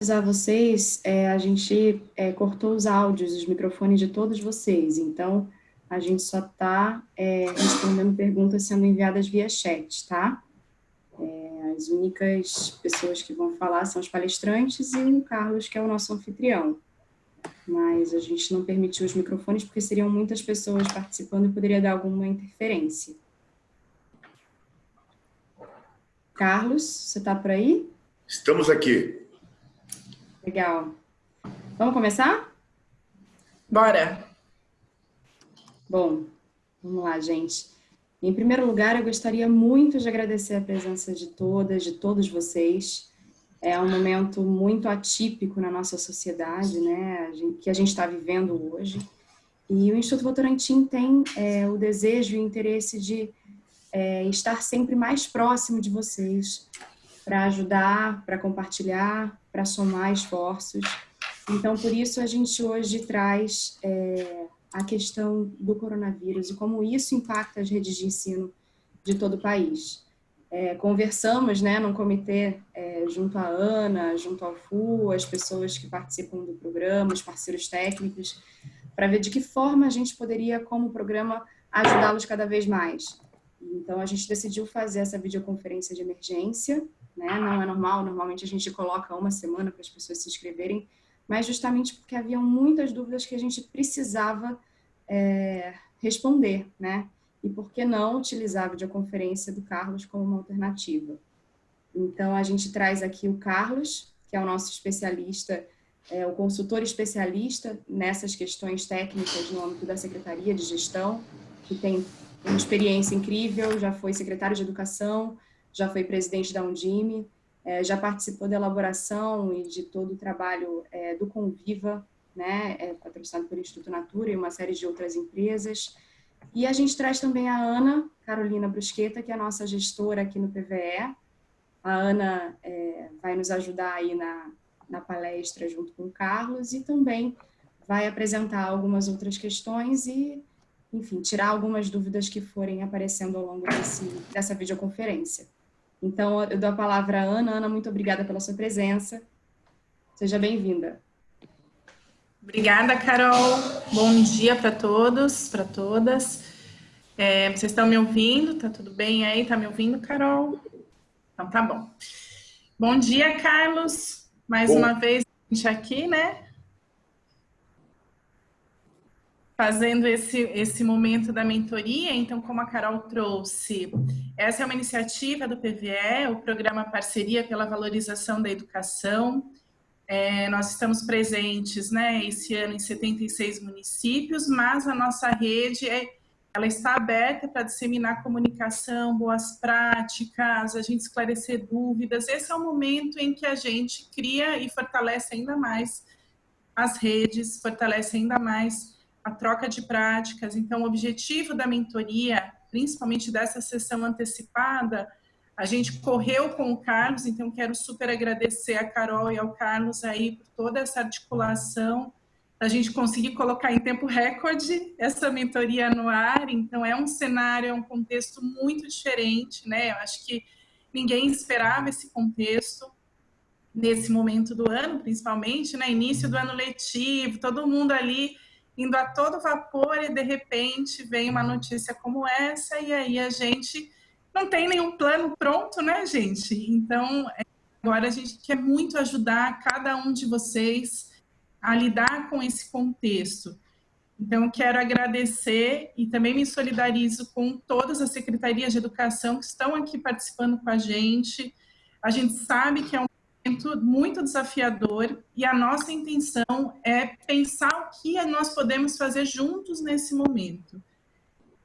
avisar vocês, é, a gente é, cortou os áudios, os microfones de todos vocês, então a gente só está é, respondendo perguntas sendo enviadas via chat, tá? É, as únicas pessoas que vão falar são os palestrantes e o Carlos, que é o nosso anfitrião. Mas a gente não permitiu os microfones porque seriam muitas pessoas participando e poderia dar alguma interferência. Carlos, você está por aí? Estamos aqui. Legal. Vamos começar? Bora! Bom, vamos lá, gente. Em primeiro lugar, eu gostaria muito de agradecer a presença de todas, de todos vocês. É um momento muito atípico na nossa sociedade, né, que a gente está vivendo hoje. E o Instituto Votorantim tem é, o desejo e o interesse de é, estar sempre mais próximo de vocês, para ajudar, para compartilhar, para somar esforços. Então, por isso, a gente hoje traz é, a questão do coronavírus e como isso impacta as redes de ensino de todo o país. É, conversamos né, num comitê é, junto à ANA, junto ao FU, as pessoas que participam do programa, os parceiros técnicos, para ver de que forma a gente poderia, como programa, ajudá-los cada vez mais. Então, a gente decidiu fazer essa videoconferência de emergência, né? não é normal, normalmente a gente coloca uma semana para as pessoas se inscreverem, mas justamente porque haviam muitas dúvidas que a gente precisava é, responder, né? E por que não utilizar a videoconferência do Carlos como uma alternativa? Então, a gente traz aqui o Carlos, que é o nosso especialista, é, o consultor especialista nessas questões técnicas no âmbito da Secretaria de Gestão, que tem uma experiência incrível, já foi secretário de Educação, já foi presidente da Undime, é, já participou da elaboração e de todo o trabalho é, do Conviva, né, é, patrocinado pelo Instituto Natura e uma série de outras empresas. E a gente traz também a Ana Carolina Brusqueta, que é a nossa gestora aqui no PVE. A Ana é, vai nos ajudar aí na, na palestra junto com o Carlos e também vai apresentar algumas outras questões e, enfim, tirar algumas dúvidas que forem aparecendo ao longo desse, dessa videoconferência. Então, eu dou a palavra à Ana. Ana, muito obrigada pela sua presença. Seja bem-vinda. Obrigada, Carol. Bom dia para todos, para todas. É, vocês estão me ouvindo? Tá tudo bem aí? Tá me ouvindo, Carol? Então, tá bom. Bom dia, Carlos. Mais bom. uma vez a gente aqui, né? Fazendo esse, esse momento da mentoria, então, como a Carol trouxe, essa é uma iniciativa do PVE, o Programa Parceria pela Valorização da Educação. É, nós estamos presentes, né, esse ano em 76 municípios, mas a nossa rede é, ela está aberta para disseminar comunicação, boas práticas, a gente esclarecer dúvidas. Esse é o momento em que a gente cria e fortalece ainda mais as redes, fortalece ainda mais a troca de práticas. Então, o objetivo da mentoria, principalmente dessa sessão antecipada, a gente correu com o Carlos, então quero super agradecer a Carol e ao Carlos aí por toda essa articulação, a gente conseguir colocar em tempo recorde essa mentoria no ar, então é um cenário, é um contexto muito diferente, né? Eu acho que ninguém esperava esse contexto nesse momento do ano, principalmente, né? Início do ano letivo, todo mundo ali indo a todo vapor e de repente vem uma notícia como essa e aí a gente não tem nenhum plano pronto, né, gente? Então, agora a gente quer muito ajudar cada um de vocês a lidar com esse contexto. Então, quero agradecer e também me solidarizo com todas as secretarias de educação que estão aqui participando com a gente. A gente sabe que é um muito desafiador e a nossa intenção é pensar o que nós podemos fazer juntos nesse momento.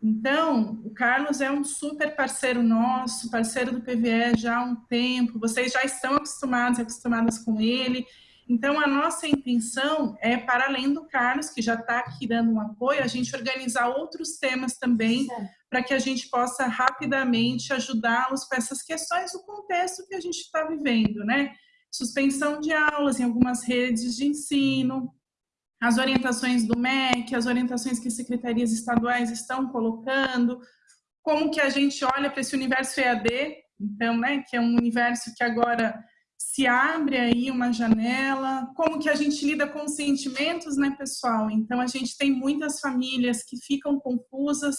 Então, o Carlos é um super parceiro nosso, parceiro do PVE já há um tempo, vocês já estão acostumados, acostumadas com ele. Então, a nossa intenção é, para além do Carlos, que já está aqui dando um apoio, a gente organizar outros temas também, para que a gente possa rapidamente ajudá-los com essas questões do contexto que a gente está vivendo, né? Suspensão de aulas em algumas redes de ensino, as orientações do MEC, as orientações que as secretarias estaduais estão colocando, como que a gente olha para esse universo EAD, então, né, que é um universo que agora se abre aí uma janela, como que a gente lida com os sentimentos, né, pessoal? Então, a gente tem muitas famílias que ficam confusas,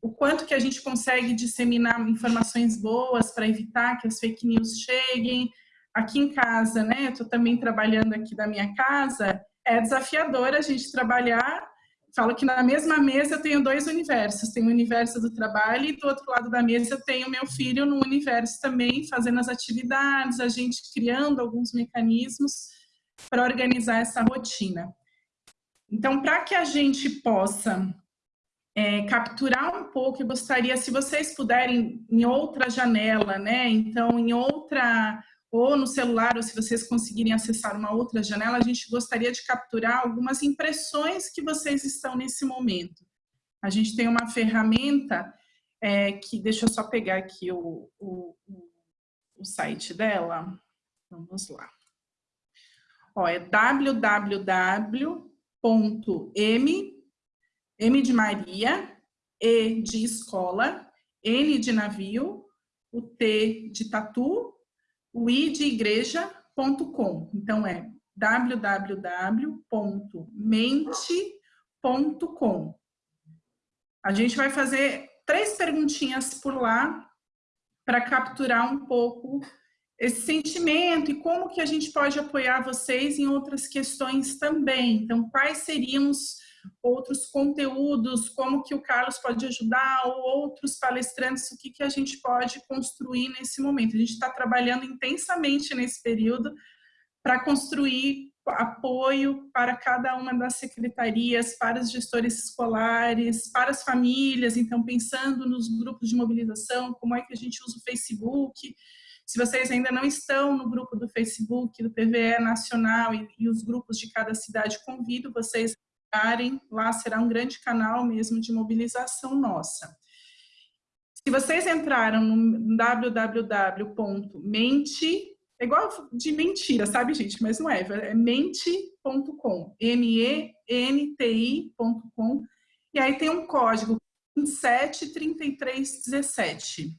o quanto que a gente consegue disseminar informações boas para evitar que as fake news cheguem. Aqui em casa, né, estou também trabalhando aqui da minha casa, é desafiador a gente trabalhar falo que na mesma mesa eu tenho dois universos, tem o universo do trabalho e do outro lado da mesa eu tenho meu filho no universo também, fazendo as atividades, a gente criando alguns mecanismos para organizar essa rotina. Então, para que a gente possa é, capturar um pouco, eu gostaria, se vocês puderem, em outra janela, né? Então, em outra ou no celular, ou se vocês conseguirem acessar uma outra janela, a gente gostaria de capturar algumas impressões que vocês estão nesse momento. A gente tem uma ferramenta é, que, deixa eu só pegar aqui o, o, o site dela. Vamos lá. Ó, é www.m, M de Maria, E de escola, N de navio, o T de tatu, o idegreja.com. Então é www.mente.com. A gente vai fazer três perguntinhas por lá para capturar um pouco esse sentimento e como que a gente pode apoiar vocês em outras questões também. Então, quais seriam os outros conteúdos, como que o Carlos pode ajudar, ou outros palestrantes, o que, que a gente pode construir nesse momento. A gente está trabalhando intensamente nesse período para construir apoio para cada uma das secretarias, para os gestores escolares, para as famílias, então pensando nos grupos de mobilização, como é que a gente usa o Facebook, se vocês ainda não estão no grupo do Facebook, do PVE Nacional e, e os grupos de cada cidade, convido vocês lá será um grande canal mesmo de mobilização nossa. Se vocês entraram no www.mente, é igual de mentira, sabe, gente? Mas não é, é mente.com, M-E-N-T-I.com, e aí tem um código 273317.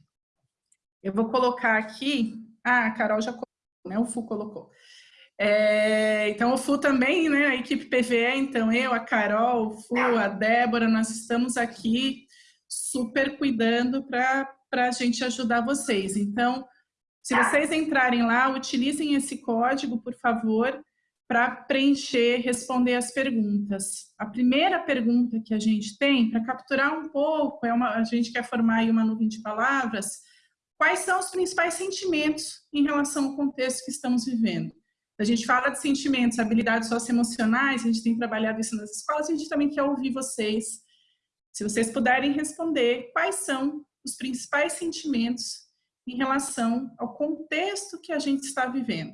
Eu vou colocar aqui, ah, a Carol já colocou, né? O Fu colocou. É, então, o FU também, né, a equipe PVE, então eu, a Carol, o FU, a Débora, nós estamos aqui super cuidando para a gente ajudar vocês. Então, se vocês entrarem lá, utilizem esse código, por favor, para preencher, responder as perguntas. A primeira pergunta que a gente tem, para capturar um pouco, é uma, a gente quer formar uma nuvem de palavras, quais são os principais sentimentos em relação ao contexto que estamos vivendo? A gente fala de sentimentos, habilidades socioemocionais, a gente tem trabalhado isso nas escolas, a gente também quer ouvir vocês. Se vocês puderem responder, quais são os principais sentimentos em relação ao contexto que a gente está vivendo.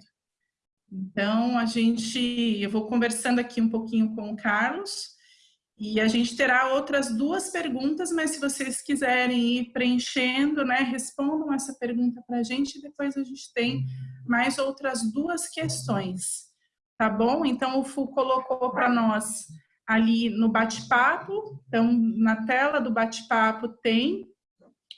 Então, a gente, eu vou conversando aqui um pouquinho com o Carlos, e a gente terá outras duas perguntas, mas se vocês quiserem ir preenchendo, né, respondam essa pergunta para a gente depois a gente tem mais outras duas questões, tá bom? Então, o FU colocou para nós ali no bate-papo, então na tela do bate-papo tem,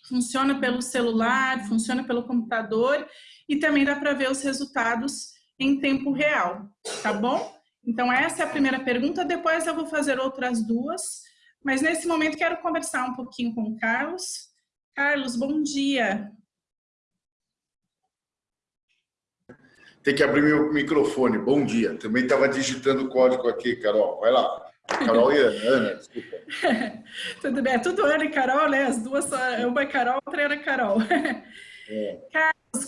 funciona pelo celular, funciona pelo computador e também dá para ver os resultados em tempo real, tá bom? Então, essa é a primeira pergunta. Depois eu vou fazer outras duas. Mas nesse momento quero conversar um pouquinho com o Carlos. Carlos, bom dia. Tem que abrir meu microfone. Bom dia. Também estava digitando o código aqui, Carol. Vai lá. Carol e Ana. Ana, desculpa. tudo bem. É tudo Ana e Carol, né? As duas, uma é Carol, outra é Carol. É.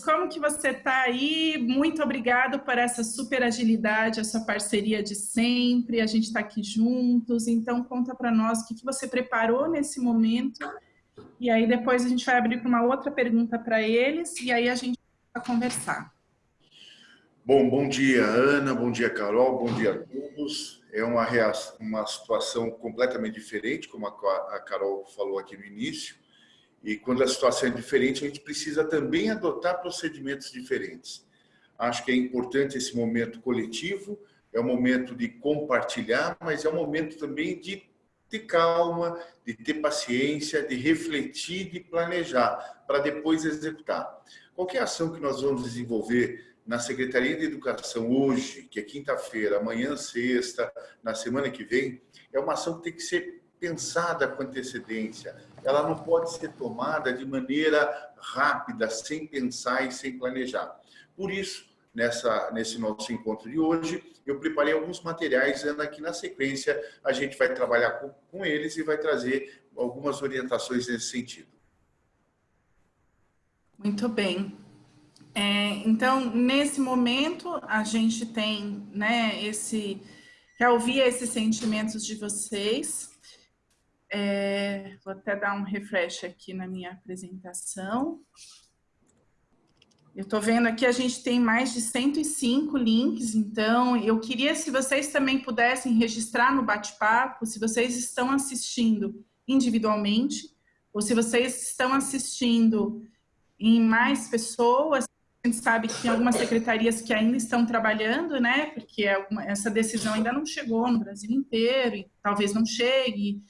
Como que você está aí? Muito obrigado por essa super agilidade, essa parceria de sempre. A gente está aqui juntos. Então, conta para nós o que, que você preparou nesse momento. E aí, depois a gente vai abrir para uma outra pergunta para eles. E aí, a gente vai conversar. Bom, bom dia, Ana. Bom dia, Carol. Bom dia a todos. É uma, reação, uma situação completamente diferente, como a Carol falou aqui no início e quando a situação é diferente, a gente precisa também adotar procedimentos diferentes. Acho que é importante esse momento coletivo, é um momento de compartilhar, mas é um momento também de ter calma, de ter paciência, de refletir, de planejar, para depois executar. qualquer ação que nós vamos desenvolver na Secretaria de Educação hoje, que é quinta-feira, amanhã sexta, na semana que vem, é uma ação que tem que ser pensada com antecedência. Ela não pode ser tomada de maneira rápida, sem pensar e sem planejar. Por isso, nessa, nesse nosso encontro de hoje, eu preparei alguns materiais, e aqui na sequência a gente vai trabalhar com, com eles e vai trazer algumas orientações nesse sentido. Muito bem. É, então, nesse momento, a gente tem, né, esse, quer ouvir esses sentimentos de vocês. É, vou até dar um refresh aqui na minha apresentação. Eu estou vendo aqui, a gente tem mais de 105 links, então eu queria se vocês também pudessem registrar no bate-papo, se vocês estão assistindo individualmente, ou se vocês estão assistindo em mais pessoas, a gente sabe que tem algumas secretarias que ainda estão trabalhando, né? Porque essa decisão ainda não chegou no Brasil inteiro, e talvez não chegue,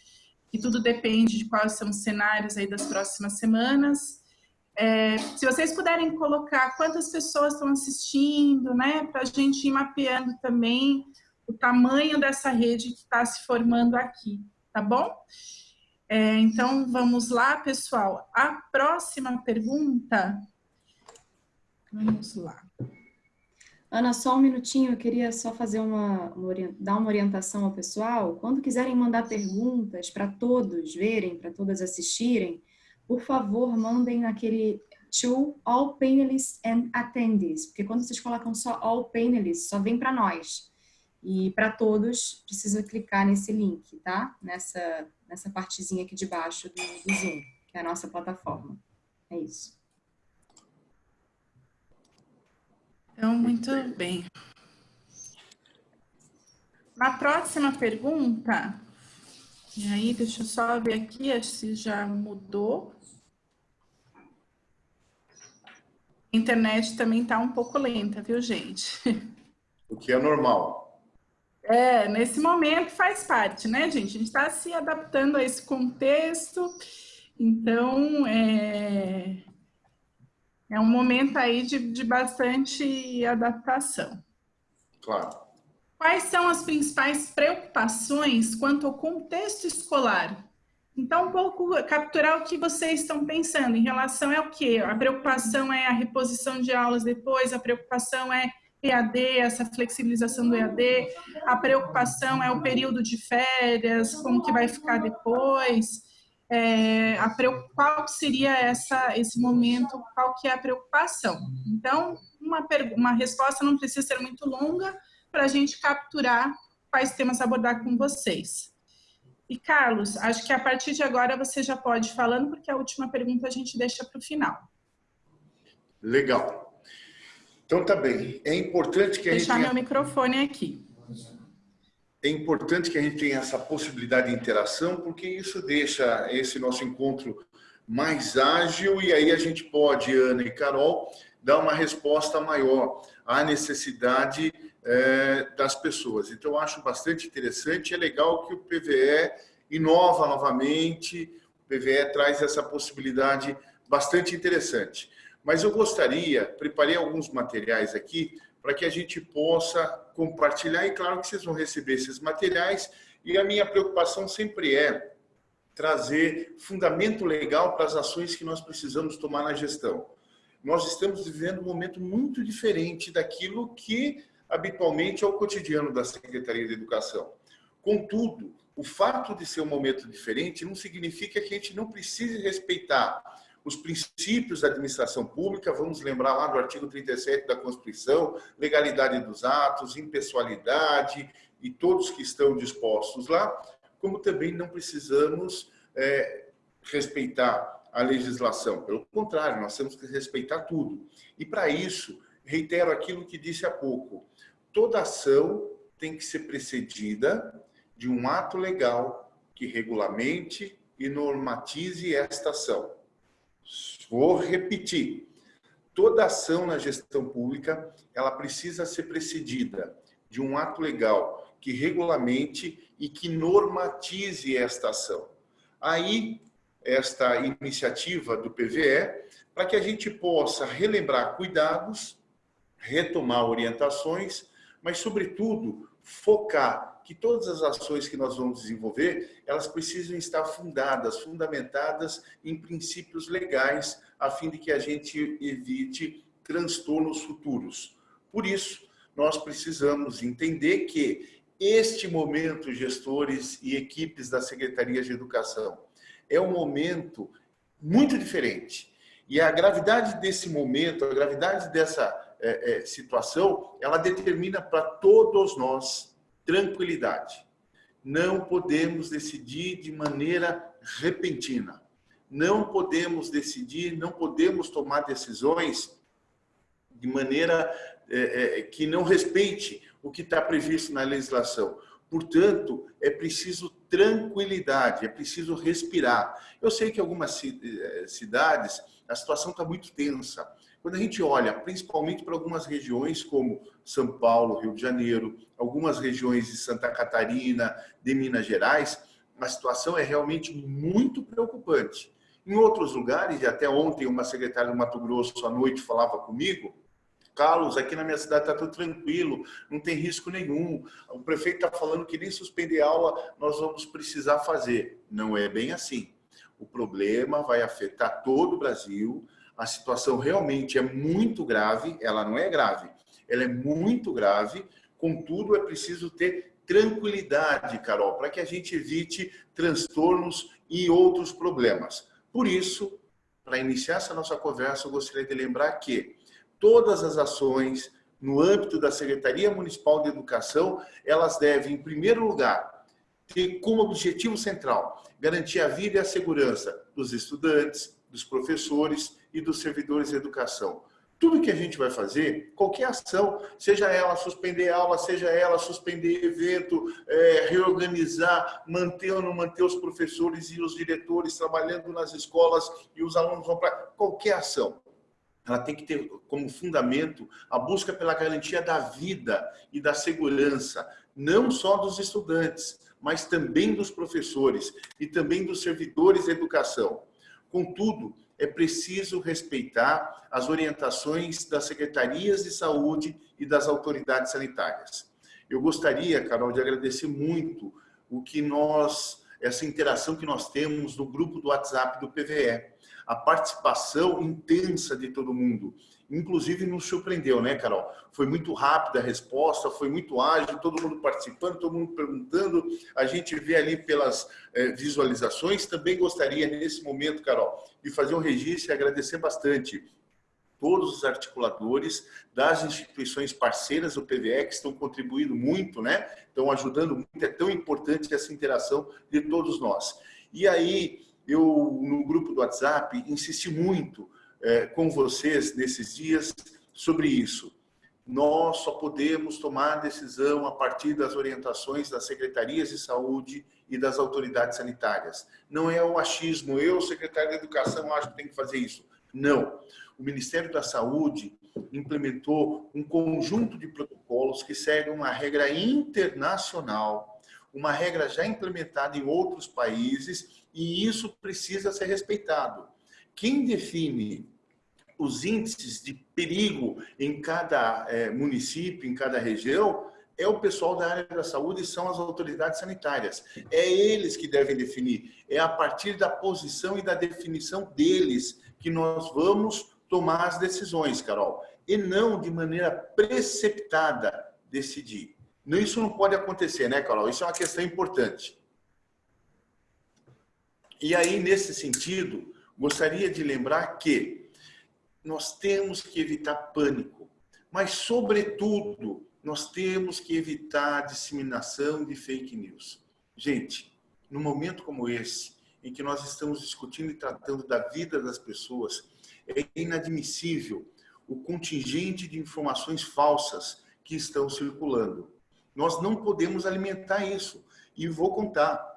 e tudo depende de quais são os cenários aí das próximas semanas. É, se vocês puderem colocar quantas pessoas estão assistindo, né? Para a gente ir mapeando também o tamanho dessa rede que está se formando aqui, tá bom? É, então, vamos lá, pessoal. A próxima pergunta. Vamos lá. Ana, só um minutinho, eu queria só fazer uma, uma dar uma orientação ao pessoal. Quando quiserem mandar perguntas para todos verem, para todas assistirem, por favor, mandem naquele to all panelists and attendees, porque quando vocês colocam só all panelists, só vem para nós. E para todos, precisa clicar nesse link, tá? Nessa, nessa partezinha aqui de baixo do, do Zoom, que é a nossa plataforma. É isso. Então, muito bem. Na próxima pergunta, e aí, deixa eu só ver aqui se já mudou. A internet também está um pouco lenta, viu, gente? O que é normal. É, nesse momento faz parte, né, gente? A gente está se adaptando a esse contexto, então é, é um momento aí de, de bastante adaptação. Claro. Quais são as principais preocupações quanto ao contexto escolar? Então, um pouco capturar o que vocês estão pensando em relação ao que? A preocupação é a reposição de aulas depois, a preocupação é EAD, essa flexibilização do EAD, a preocupação é o período de férias, como que vai ficar depois, é, a, qual seria essa, esse momento, qual que é a preocupação. Então, uma, uma resposta não precisa ser muito longa para a gente capturar quais temas abordar com vocês. E, Carlos, acho que a partir de agora você já pode ir falando, porque a última pergunta a gente deixa para o final. Legal. Então tá bem. É importante que a Deixar gente. Deixar meu microfone aqui. É importante que a gente tenha essa possibilidade de interação, porque isso deixa esse nosso encontro mais ágil e aí a gente pode, Ana e Carol, dar uma resposta maior à necessidade é, das pessoas. Então, eu acho bastante interessante. É legal que o PVE inova novamente, o PVE traz essa possibilidade bastante interessante. Mas eu gostaria, preparei alguns materiais aqui para que a gente possa compartilhar e claro que vocês vão receber esses materiais e a minha preocupação sempre é trazer fundamento legal para as ações que nós precisamos tomar na gestão. Nós estamos vivendo um momento muito diferente daquilo que habitualmente é o cotidiano da Secretaria de Educação. Contudo, o fato de ser um momento diferente não significa que a gente não precise respeitar os princípios da administração pública, vamos lembrar lá do artigo 37 da Constituição, legalidade dos atos, impessoalidade e todos que estão dispostos lá, como também não precisamos é, respeitar a legislação. Pelo contrário, nós temos que respeitar tudo. E para isso, reitero aquilo que disse há pouco, toda ação tem que ser precedida de um ato legal que regulamente e normatize esta ação. Vou repetir. Toda ação na gestão pública, ela precisa ser precedida de um ato legal que regulamente e que normatize esta ação. Aí esta iniciativa do PVE para que a gente possa relembrar cuidados, retomar orientações, mas, sobretudo, focar que todas as ações que nós vamos desenvolver, elas precisam estar fundadas, fundamentadas em princípios legais, a fim de que a gente evite transtornos futuros. Por isso, nós precisamos entender que este momento, gestores e equipes da Secretaria de Educação, é um momento muito diferente. E a gravidade desse momento, a gravidade dessa é, é, situação, ela determina para todos nós tranquilidade. Não podemos decidir de maneira repentina. Não podemos decidir, não podemos tomar decisões de maneira é, é, que não respeite o que está previsto na legislação. Portanto, é preciso tranquilidade, é preciso respirar. Eu sei que algumas eh, cidades a situação está muito tensa. Quando a gente olha, principalmente para algumas regiões como São Paulo, Rio de Janeiro, algumas regiões de Santa Catarina, de Minas Gerais, a situação é realmente muito preocupante. Em outros lugares, e até ontem uma secretária do Mato Grosso à noite falava comigo, Carlos, aqui na minha cidade está tudo tranquilo, não tem risco nenhum. O prefeito está falando que nem suspender aula nós vamos precisar fazer. Não é bem assim. O problema vai afetar todo o Brasil. A situação realmente é muito grave. Ela não é grave, ela é muito grave. Contudo, é preciso ter tranquilidade, Carol, para que a gente evite transtornos e outros problemas. Por isso, para iniciar essa nossa conversa, eu gostaria de lembrar que todas as ações no âmbito da Secretaria Municipal de Educação, elas devem, em primeiro lugar, ter como objetivo central garantir a vida e a segurança dos estudantes, dos professores e dos servidores de educação. Tudo que a gente vai fazer, qualquer ação, seja ela suspender aula, seja ela suspender evento, é, reorganizar, manter ou não manter os professores e os diretores trabalhando nas escolas e os alunos vão para qualquer ação ela tem que ter como fundamento a busca pela garantia da vida e da segurança, não só dos estudantes, mas também dos professores e também dos servidores da educação. Contudo, é preciso respeitar as orientações das secretarias de saúde e das autoridades sanitárias. Eu gostaria, Carol, de agradecer muito o que nós, essa interação que nós temos no grupo do WhatsApp do PVE a participação intensa de todo mundo. Inclusive nos surpreendeu, né, Carol? Foi muito rápida a resposta, foi muito ágil, todo mundo participando, todo mundo perguntando. A gente vê ali pelas eh, visualizações. Também gostaria, nesse momento, Carol, de fazer um registro e agradecer bastante todos os articuladores das instituições parceiras do PVE que estão contribuindo muito, né? Estão ajudando muito. É tão importante essa interação de todos nós. E aí, eu, no grupo do WhatsApp, insisti muito é, com vocês nesses dias sobre isso. Nós só podemos tomar decisão a partir das orientações das secretarias de saúde e das autoridades sanitárias. Não é o achismo, eu, secretário de Educação, acho que tem que fazer isso. Não. O Ministério da Saúde implementou um conjunto de protocolos que seguem uma regra internacional, uma regra já implementada em outros países e isso precisa ser respeitado. Quem define os índices de perigo em cada é, município, em cada região, é o pessoal da área da saúde e são as autoridades sanitárias. É eles que devem definir. É a partir da posição e da definição deles que nós vamos tomar as decisões, Carol. E não de maneira preceptada decidir. Isso não pode acontecer, né, Carol? Isso é uma questão importante. E aí, nesse sentido, gostaria de lembrar que nós temos que evitar pânico, mas, sobretudo, nós temos que evitar a disseminação de fake news. Gente, num momento como esse, em que nós estamos discutindo e tratando da vida das pessoas, é inadmissível o contingente de informações falsas que estão circulando. Nós não podemos alimentar isso. E vou contar,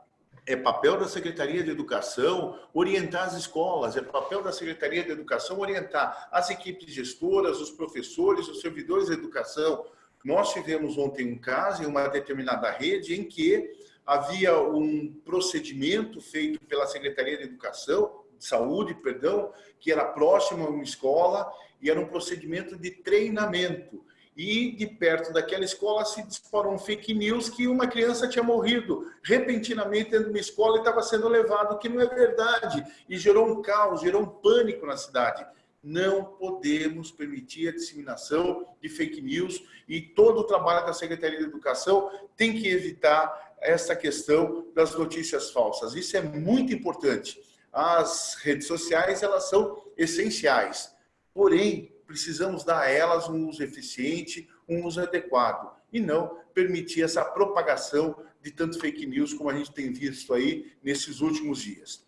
é papel da Secretaria de Educação orientar as escolas, é papel da Secretaria de Educação orientar as equipes gestoras, os professores, os servidores de educação. Nós tivemos ontem um caso em uma determinada rede em que havia um procedimento feito pela Secretaria de Educação, de Saúde, perdão, que era próximo a uma escola e era um procedimento de treinamento. E de perto daquela escola se disparou um fake news que uma criança tinha morrido repentinamente dentro de uma escola e estava sendo levado, que não é verdade. E gerou um caos, gerou um pânico na cidade. Não podemos permitir a disseminação de fake news e todo o trabalho da Secretaria de Educação tem que evitar essa questão das notícias falsas. Isso é muito importante. As redes sociais, elas são essenciais. Porém, precisamos dar a elas um uso eficiente, um uso adequado e não permitir essa propagação de tanto fake news como a gente tem visto aí nesses últimos dias.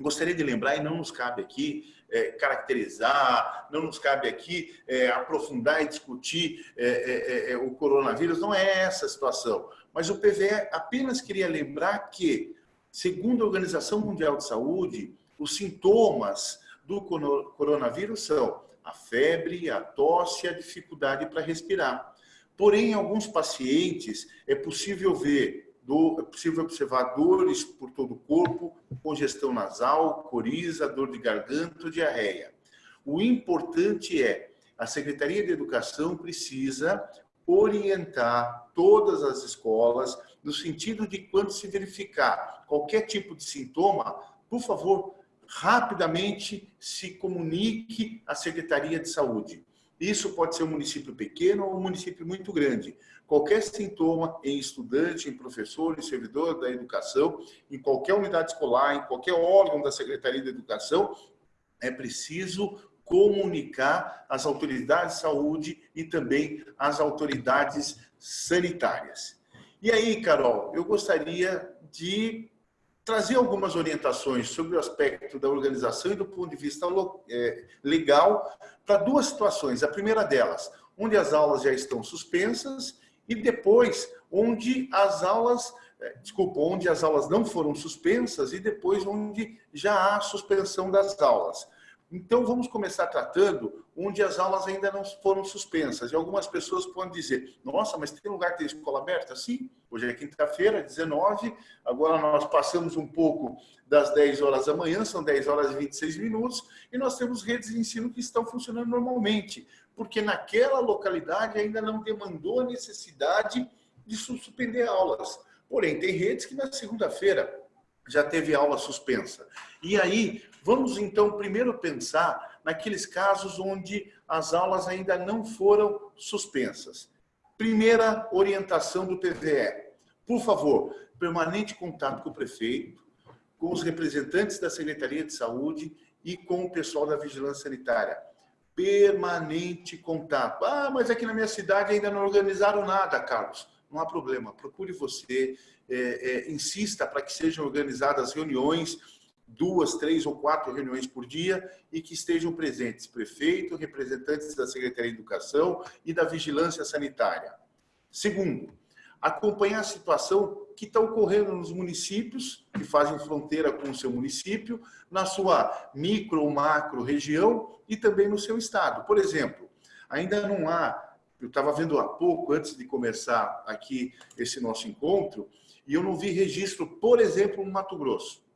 Gostaria de lembrar, e não nos cabe aqui é, caracterizar, não nos cabe aqui é, aprofundar e discutir é, é, é, o coronavírus, não é essa a situação. Mas o PVE apenas queria lembrar que, segundo a Organização Mundial de Saúde, os sintomas do coronavírus são a febre, a tosse e a dificuldade para respirar. Porém, em alguns pacientes é possível ver é possível observar dores por todo o corpo, congestão nasal, coriza, dor de garganta, diarreia. O importante é, a Secretaria de Educação precisa orientar todas as escolas no sentido de quando se verificar qualquer tipo de sintoma, por favor, rapidamente se comunique à Secretaria de Saúde. Isso pode ser um município pequeno ou um município muito grande. Qualquer sintoma em estudante, em professor, em servidor da educação, em qualquer unidade escolar, em qualquer órgão da Secretaria de Educação, é preciso comunicar às autoridades de saúde e também às autoridades sanitárias. E aí, Carol, eu gostaria de trazer algumas orientações sobre o aspecto da organização e do ponto de vista é, legal para duas situações. A primeira delas, onde as aulas já estão suspensas e depois onde as aulas, é, desculpa, onde as aulas não foram suspensas e depois onde já há suspensão das aulas. Então, vamos começar tratando onde as aulas ainda não foram suspensas. E algumas pessoas podem dizer, nossa, mas tem lugar que tem escola aberta? Sim, hoje é quinta-feira, 19, agora nós passamos um pouco das 10 horas da manhã, são 10 horas e 26 minutos, e nós temos redes de ensino que estão funcionando normalmente, porque naquela localidade ainda não demandou a necessidade de suspender aulas. Porém, tem redes que na segunda-feira já teve aula suspensa. E aí, vamos então primeiro pensar naqueles casos onde as aulas ainda não foram suspensas. Primeira orientação do PVE. Por favor, permanente contato com o prefeito, com os representantes da Secretaria de Saúde e com o pessoal da Vigilância Sanitária. Permanente contato. Ah, mas aqui na minha cidade ainda não organizaram nada, Carlos. Não há problema, procure você, é, é, insista para que sejam organizadas reuniões, duas, três ou quatro reuniões por dia e que estejam presentes prefeito, representantes da Secretaria de Educação e da Vigilância Sanitária. Segundo, acompanhar a situação que está ocorrendo nos municípios que fazem fronteira com o seu município, na sua micro ou macro região e também no seu estado. Por exemplo, ainda não há, eu estava vendo há pouco, antes de começar aqui esse nosso encontro, e eu não vi registro, por exemplo, no Mato Grosso.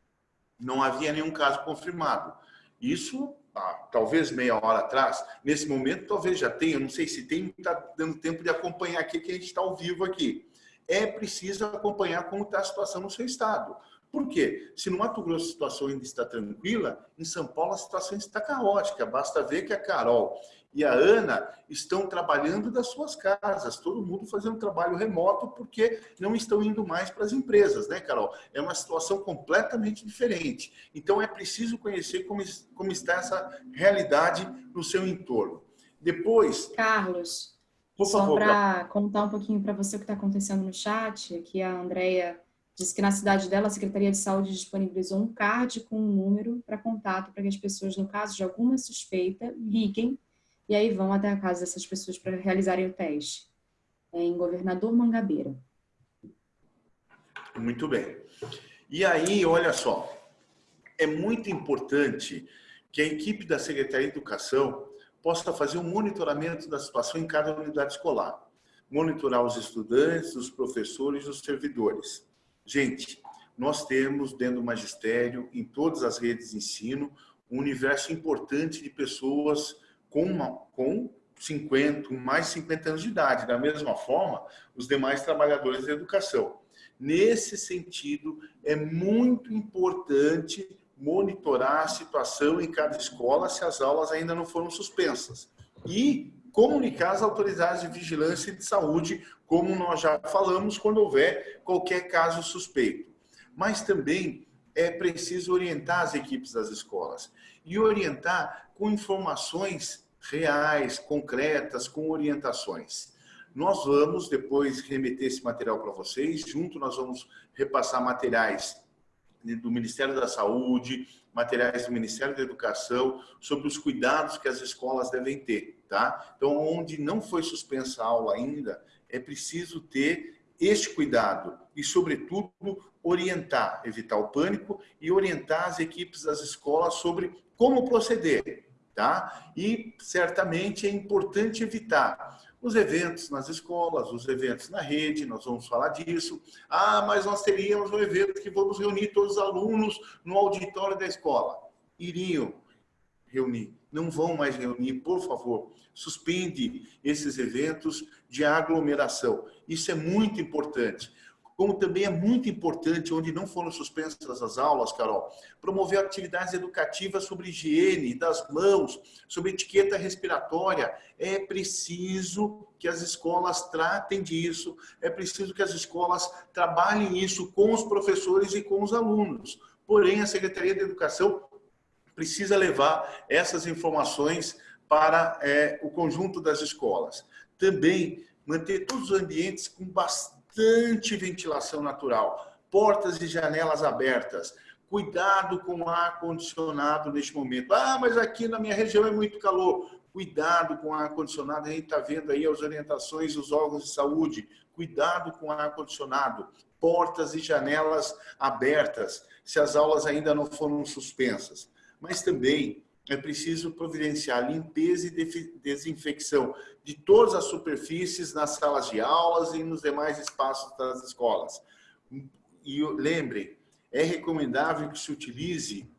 Não havia nenhum caso confirmado. Isso, ah, talvez meia hora atrás, nesse momento talvez já tenha, não sei se tem, está dando tempo de acompanhar aqui, que a gente está ao vivo aqui. É preciso acompanhar como está a situação no seu estado. Por quê? Se no Mato Grosso a situação ainda está tranquila, em São Paulo a situação está caótica. Basta ver que a Carol e a Ana estão trabalhando das suas casas, todo mundo fazendo trabalho remoto porque não estão indo mais para as empresas, né, Carol? É uma situação completamente diferente. Então é preciso conhecer como, como está essa realidade no seu entorno. Depois. Carlos, por só para contar um pouquinho para você o que está acontecendo no chat, aqui a Andrea disse que na cidade dela a Secretaria de Saúde disponibilizou um card com um número para contato para que as pessoas, no caso de alguma suspeita, liguem e aí vão até a casa dessas pessoas para realizarem o teste. É em Governador Mangabeira. Muito bem. E aí, olha só, é muito importante que a equipe da Secretaria de Educação possa fazer um monitoramento da situação em cada unidade escolar. monitorar os estudantes, os professores, os servidores. Gente, nós temos dentro do magistério, em todas as redes de ensino, um universo importante de pessoas com, uma, com 50, mais de 50 anos de idade. Da mesma forma, os demais trabalhadores da educação. Nesse sentido, é muito importante monitorar a situação em cada escola se as aulas ainda não foram suspensas. E comunicar às autoridades de vigilância e de saúde, como nós já falamos, quando houver qualquer caso suspeito. Mas também é preciso orientar as equipes das escolas e orientar com informações reais, concretas, com orientações. Nós vamos depois remeter esse material para vocês, junto nós vamos repassar materiais do Ministério da Saúde, materiais do Ministério da Educação, sobre os cuidados que as escolas devem ter, tá? Então, onde não foi suspensa a aula ainda, é preciso ter este cuidado e, sobretudo, orientar, evitar o pânico e orientar as equipes das escolas sobre como proceder, tá? E, certamente, é importante evitar os eventos nas escolas, os eventos na rede, nós vamos falar disso. Ah, mas nós teríamos um evento que vamos reunir todos os alunos no auditório da escola. Iriam reunir, não vão mais reunir, por favor. Suspende esses eventos de aglomeração. Isso é muito importante como também é muito importante, onde não foram suspensas as aulas, Carol, promover atividades educativas sobre higiene das mãos, sobre etiqueta respiratória. É preciso que as escolas tratem disso, é preciso que as escolas trabalhem isso com os professores e com os alunos. Porém, a Secretaria de Educação precisa levar essas informações para é, o conjunto das escolas. Também manter todos os ambientes com bastante bastante ventilação natural, portas e janelas abertas. Cuidado com o ar-condicionado neste momento. Ah, mas aqui na minha região é muito calor. Cuidado com o ar-condicionado. A gente está vendo aí as orientações dos órgãos de saúde. Cuidado com o ar-condicionado. Portas e janelas abertas, se as aulas ainda não foram suspensas. Mas também é preciso providenciar limpeza e desinfecção de todas as superfícies nas salas de aulas e nos demais espaços das escolas. E lembrem, é recomendável que se utilize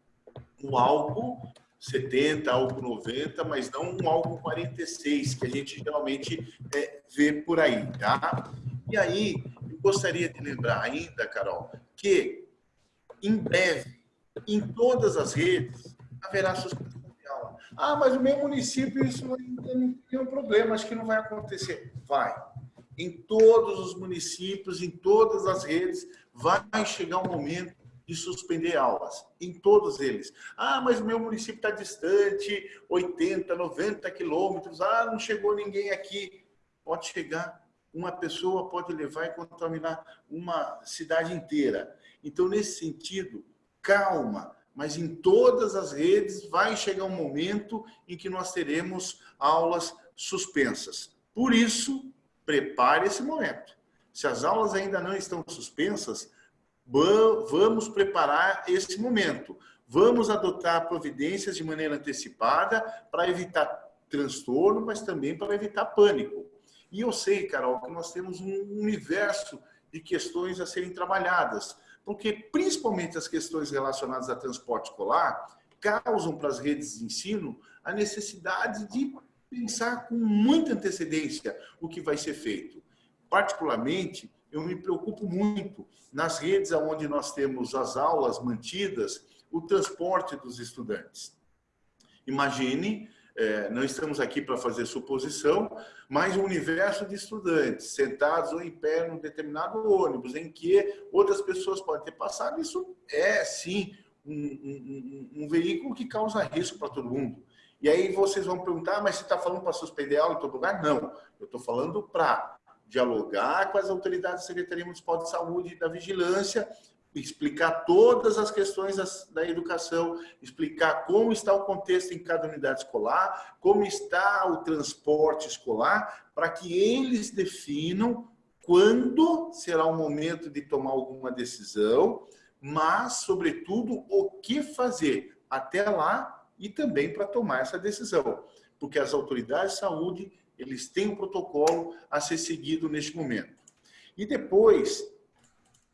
um álcool 70, álcool 90, mas não um álcool 46, que a gente geralmente é, vê por aí, tá? E aí, eu gostaria de lembrar ainda, Carol, que em breve, em todas as redes, haverá suspensão de aula. Ah, mas o meu município isso não tem um problema, acho que não vai acontecer. Vai. Em todos os municípios, em todas as redes, vai chegar um momento de suspender aulas, em todos eles. Ah, mas o meu município está distante, 80, 90 quilômetros, ah, não chegou ninguém aqui. Pode chegar, uma pessoa pode levar e contaminar uma cidade inteira. Então, nesse sentido, calma, mas em todas as redes vai chegar um momento em que nós teremos aulas suspensas. Por isso, prepare esse momento. Se as aulas ainda não estão suspensas, vamos preparar esse momento. Vamos adotar providências de maneira antecipada para evitar transtorno, mas também para evitar pânico. E eu sei, Carol, que nós temos um universo de questões a serem trabalhadas porque principalmente as questões relacionadas a transporte escolar causam para as redes de ensino a necessidade de pensar com muita antecedência o que vai ser feito. Particularmente, eu me preocupo muito nas redes onde nós temos as aulas mantidas, o transporte dos estudantes. Imagine é, não estamos aqui para fazer suposição, mas um universo de estudantes sentados ou em pé num determinado ônibus, em que outras pessoas podem ter passado, isso é, sim, um, um, um veículo que causa risco para todo mundo. E aí vocês vão perguntar, mas você está falando para suspender aula em todo lugar? Não, eu estou falando para dialogar com as autoridades da Secretaria Municipal de Saúde e da Vigilância explicar todas as questões da educação, explicar como está o contexto em cada unidade escolar, como está o transporte escolar, para que eles definam quando será o momento de tomar alguma decisão, mas, sobretudo, o que fazer até lá e também para tomar essa decisão. Porque as autoridades de saúde eles têm um protocolo a ser seguido neste momento. E depois,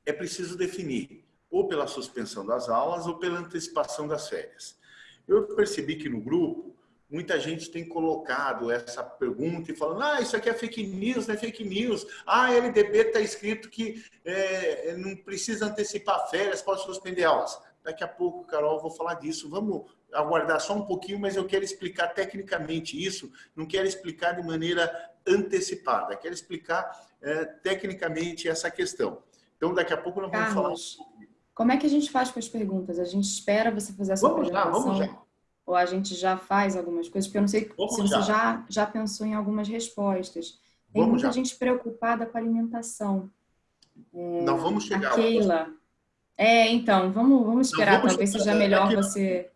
é preciso definir, ou pela suspensão das aulas, ou pela antecipação das férias. Eu percebi que no grupo, muita gente tem colocado essa pergunta e falando, ah, isso aqui é fake news, não é fake news. Ah, LDB está escrito que é, não precisa antecipar férias, pode suspender aulas. Daqui a pouco, Carol, vou falar disso. Vamos aguardar só um pouquinho, mas eu quero explicar tecnicamente isso, não quero explicar de maneira antecipada, quero explicar é, tecnicamente essa questão. Então, daqui a pouco nós vamos Carlos, falar... Como é que a gente faz com as perguntas? A gente espera você fazer essa vamos apresentação? Já, vamos já. Ou a gente já faz algumas coisas? Porque eu não sei vamos se já. você já, já pensou em algumas respostas. Tem vamos muita já. gente preocupada com a alimentação. É, não vamos chegar. A Keila. É, então, vamos, vamos esperar. Não, vamos Talvez seja melhor você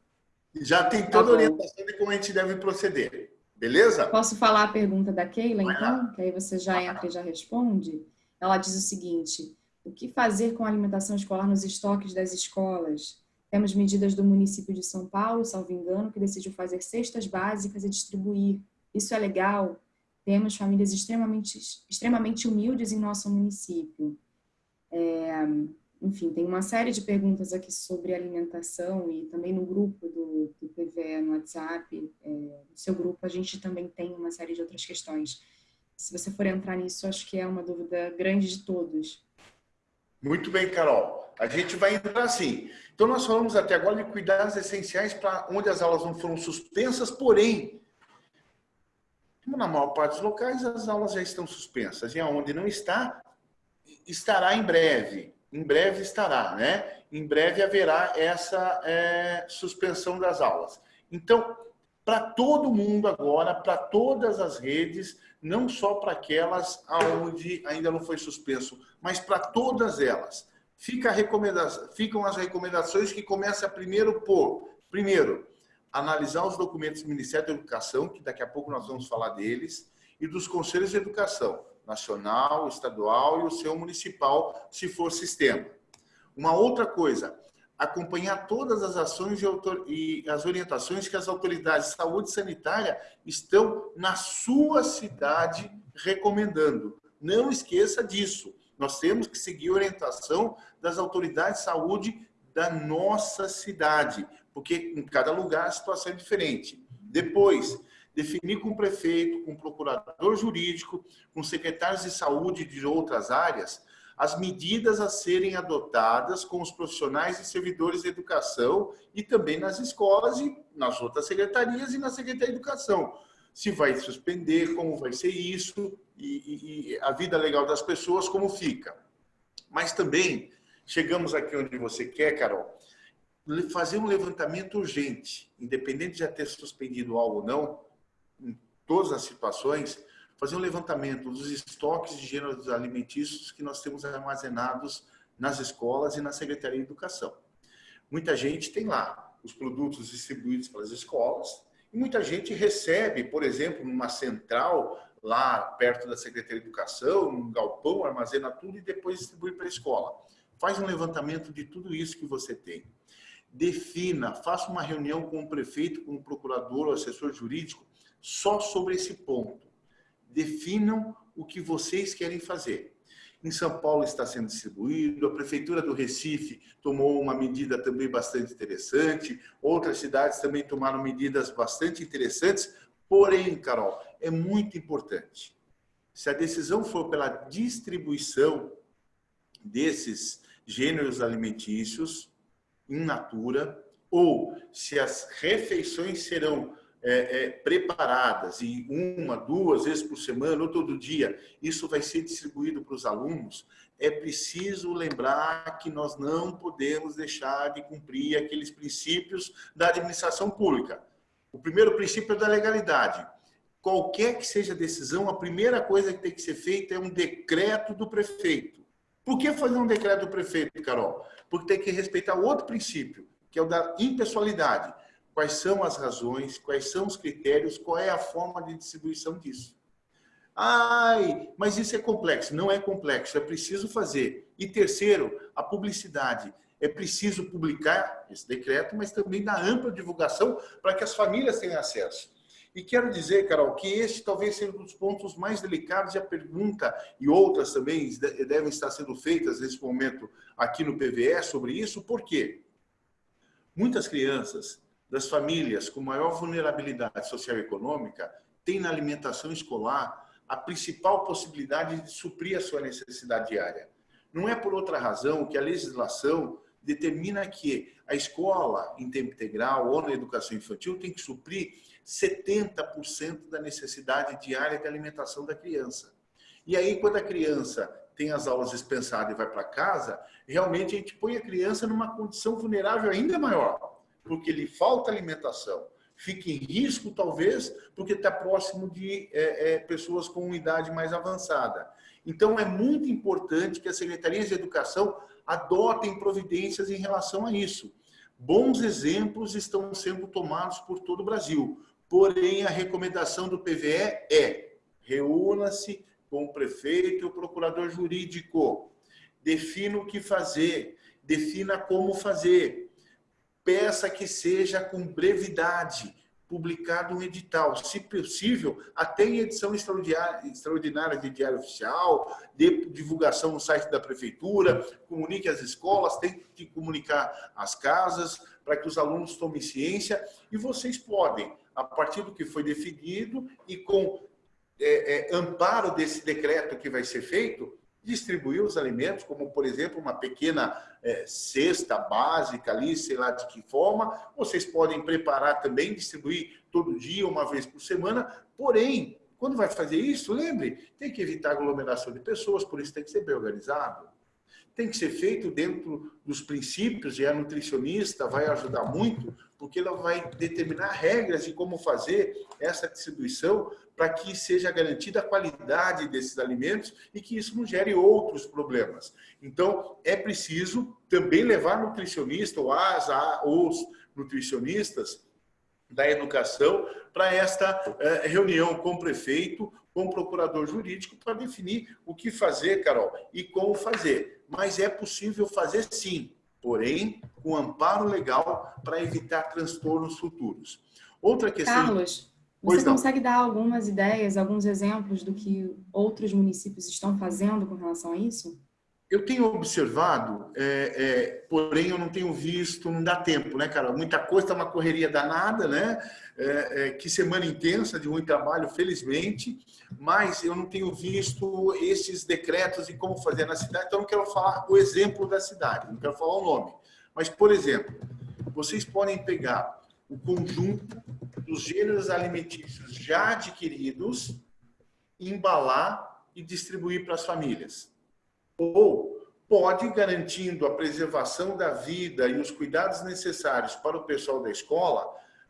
já tem toda a orientação de como a gente deve proceder. Beleza? Posso falar a pergunta da Keila, Vai então? Lá. Que aí você já entra e já responde. Ela diz o seguinte, o que fazer com a alimentação escolar nos estoques das escolas? Temos medidas do município de São Paulo, salvo engano, que decidiu fazer cestas básicas e distribuir. Isso é legal? Temos famílias extremamente, extremamente humildes em nosso município. É, enfim, tem uma série de perguntas aqui sobre alimentação e também no grupo do, do PVE no WhatsApp, é, no seu grupo, a gente também tem uma série de outras questões. Se você for entrar nisso, acho que é uma dúvida grande de todos. Muito bem, Carol. A gente vai entrar assim. Então, nós falamos até agora de cuidados essenciais para onde as aulas não foram suspensas, porém, na maior parte dos locais, as aulas já estão suspensas. E aonde não está, estará em breve em breve estará, né? Em breve haverá essa é, suspensão das aulas. Então, para todo mundo agora, para todas as redes, não só para aquelas onde ainda não foi suspenso, mas para todas elas. Fica ficam as recomendações que começam primeiro por, primeiro, analisar os documentos do Ministério da Educação, que daqui a pouco nós vamos falar deles, e dos Conselhos de Educação nacional, estadual e o seu municipal, se for sistema. Uma outra coisa, acompanhar todas as ações e as orientações que as autoridades de saúde sanitária estão na sua cidade recomendando. Não esqueça disso. Nós temos que seguir a orientação das autoridades de saúde da nossa cidade, porque em cada lugar a situação é diferente. Depois, definir com o prefeito, com o procurador jurídico, com secretários de saúde de outras áreas, as medidas a serem adotadas com os profissionais e servidores de educação e também nas escolas e nas outras secretarias e na Secretaria de Educação. Se vai suspender, como vai ser isso e, e, e a vida legal das pessoas, como fica. Mas também, chegamos aqui onde você quer, Carol, fazer um levantamento urgente, independente de já ter suspendido algo ou não, em todas as situações, fazer um levantamento dos estoques de gêneros alimentícios que nós temos armazenados nas escolas e na Secretaria de Educação. Muita gente tem lá os produtos distribuídos pelas escolas e muita gente recebe, por exemplo, numa central lá perto da Secretaria de Educação, num galpão, armazena tudo e depois distribui para a escola. Faz um levantamento de tudo isso que você tem. Defina, faça uma reunião com o prefeito, com o procurador, o assessor jurídico, só sobre esse ponto. Definam o que vocês querem fazer. Em São Paulo está sendo distribuído, a Prefeitura do Recife tomou uma medida também bastante interessante, outras cidades também tomaram medidas bastante interessantes, porém, Carol, é muito importante. Se a decisão for pela distribuição desses gêneros alimentícios in natura, ou se as refeições serão é, é, preparadas e uma, duas vezes por semana ou todo dia, isso vai ser distribuído para os alunos, é preciso lembrar que nós não podemos deixar de cumprir aqueles princípios da administração pública. O primeiro princípio é da legalidade. Qualquer que seja a decisão, a primeira coisa que tem que ser feita é um decreto do prefeito. Por que fazer um decreto do prefeito, Carol? Porque tem que respeitar outro princípio, que é o da impessoalidade quais são as razões, quais são os critérios, qual é a forma de distribuição disso. Ai, mas isso é complexo. Não é complexo, é preciso fazer. E terceiro, a publicidade. É preciso publicar esse decreto, mas também dar ampla divulgação para que as famílias tenham acesso. E quero dizer, Carol, que este talvez seja um dos pontos mais delicados e a pergunta, e outras também devem estar sendo feitas nesse momento aqui no PVE sobre isso, por quê? Muitas crianças das famílias com maior vulnerabilidade social e econômica têm na alimentação escolar a principal possibilidade de suprir a sua necessidade diária. Não é por outra razão que a legislação determina que a escola em tempo integral ou na educação infantil tem que suprir 70% da necessidade diária de alimentação da criança. E aí, quando a criança tem as aulas dispensadas e vai para casa, realmente a gente põe a criança numa condição vulnerável ainda maior, porque lhe falta alimentação, fica em risco, talvez, porque está próximo de é, é, pessoas com idade mais avançada. Então, é muito importante que as secretarias de educação adotem providências em relação a isso. Bons exemplos estão sendo tomados por todo o Brasil. Porém, a recomendação do PVE é reúna-se com o prefeito e o procurador jurídico. Defina o que fazer, defina como fazer. Peça que seja com brevidade, publicado um edital, se possível, até em edição extraordinária de diário oficial, de divulgação no site da prefeitura, comunique às escolas, tem que comunicar às casas, para que os alunos tomem ciência, e vocês podem, a partir do que foi definido e com é, é, amparo desse decreto que vai ser feito, distribuir os alimentos, como, por exemplo, uma pequena é, cesta básica ali, sei lá de que forma. Vocês podem preparar também, distribuir todo dia, uma vez por semana. Porém, quando vai fazer isso, lembre, tem que evitar aglomeração de pessoas, por isso tem que ser bem organizado tem que ser feito dentro dos princípios, e a nutricionista vai ajudar muito, porque ela vai determinar regras de como fazer essa distribuição para que seja garantida a qualidade desses alimentos e que isso não gere outros problemas. Então, é preciso também levar nutricionista ou as, os nutricionistas da educação para esta eh, reunião com o prefeito, com o procurador jurídico, para definir o que fazer, Carol, e como fazer mas é possível fazer sim, porém com amparo legal para evitar transtornos futuros. Outra questão... Carlos, você consegue dar algumas ideias, alguns exemplos do que outros municípios estão fazendo com relação a isso? Eu tenho observado, é, é, porém eu não tenho visto, não dá tempo, né, cara? Muita coisa, está uma correria danada, né? É, é, que semana intensa de muito trabalho, felizmente, mas eu não tenho visto esses decretos e como fazer na cidade, então eu não quero falar o exemplo da cidade, não quero falar o nome. Mas, por exemplo, vocês podem pegar o conjunto dos gêneros alimentícios já adquiridos, embalar e distribuir para as famílias ou pode, garantindo a preservação da vida e os cuidados necessários para o pessoal da escola,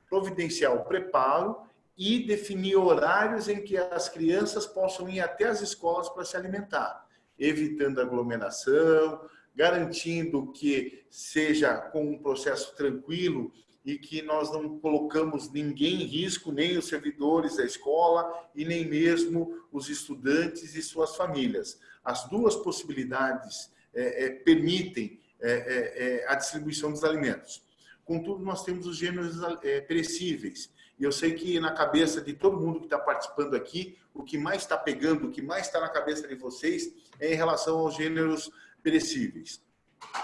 providenciar o preparo e definir horários em que as crianças possam ir até as escolas para se alimentar, evitando aglomeração, garantindo que seja com um processo tranquilo e que nós não colocamos ninguém em risco, nem os servidores da escola e nem mesmo os estudantes e suas famílias. As duas possibilidades é, é, permitem é, é, é, a distribuição dos alimentos. Contudo, nós temos os gêneros é, perecíveis. E eu sei que na cabeça de todo mundo que está participando aqui, o que mais está pegando, o que mais está na cabeça de vocês é em relação aos gêneros perecíveis.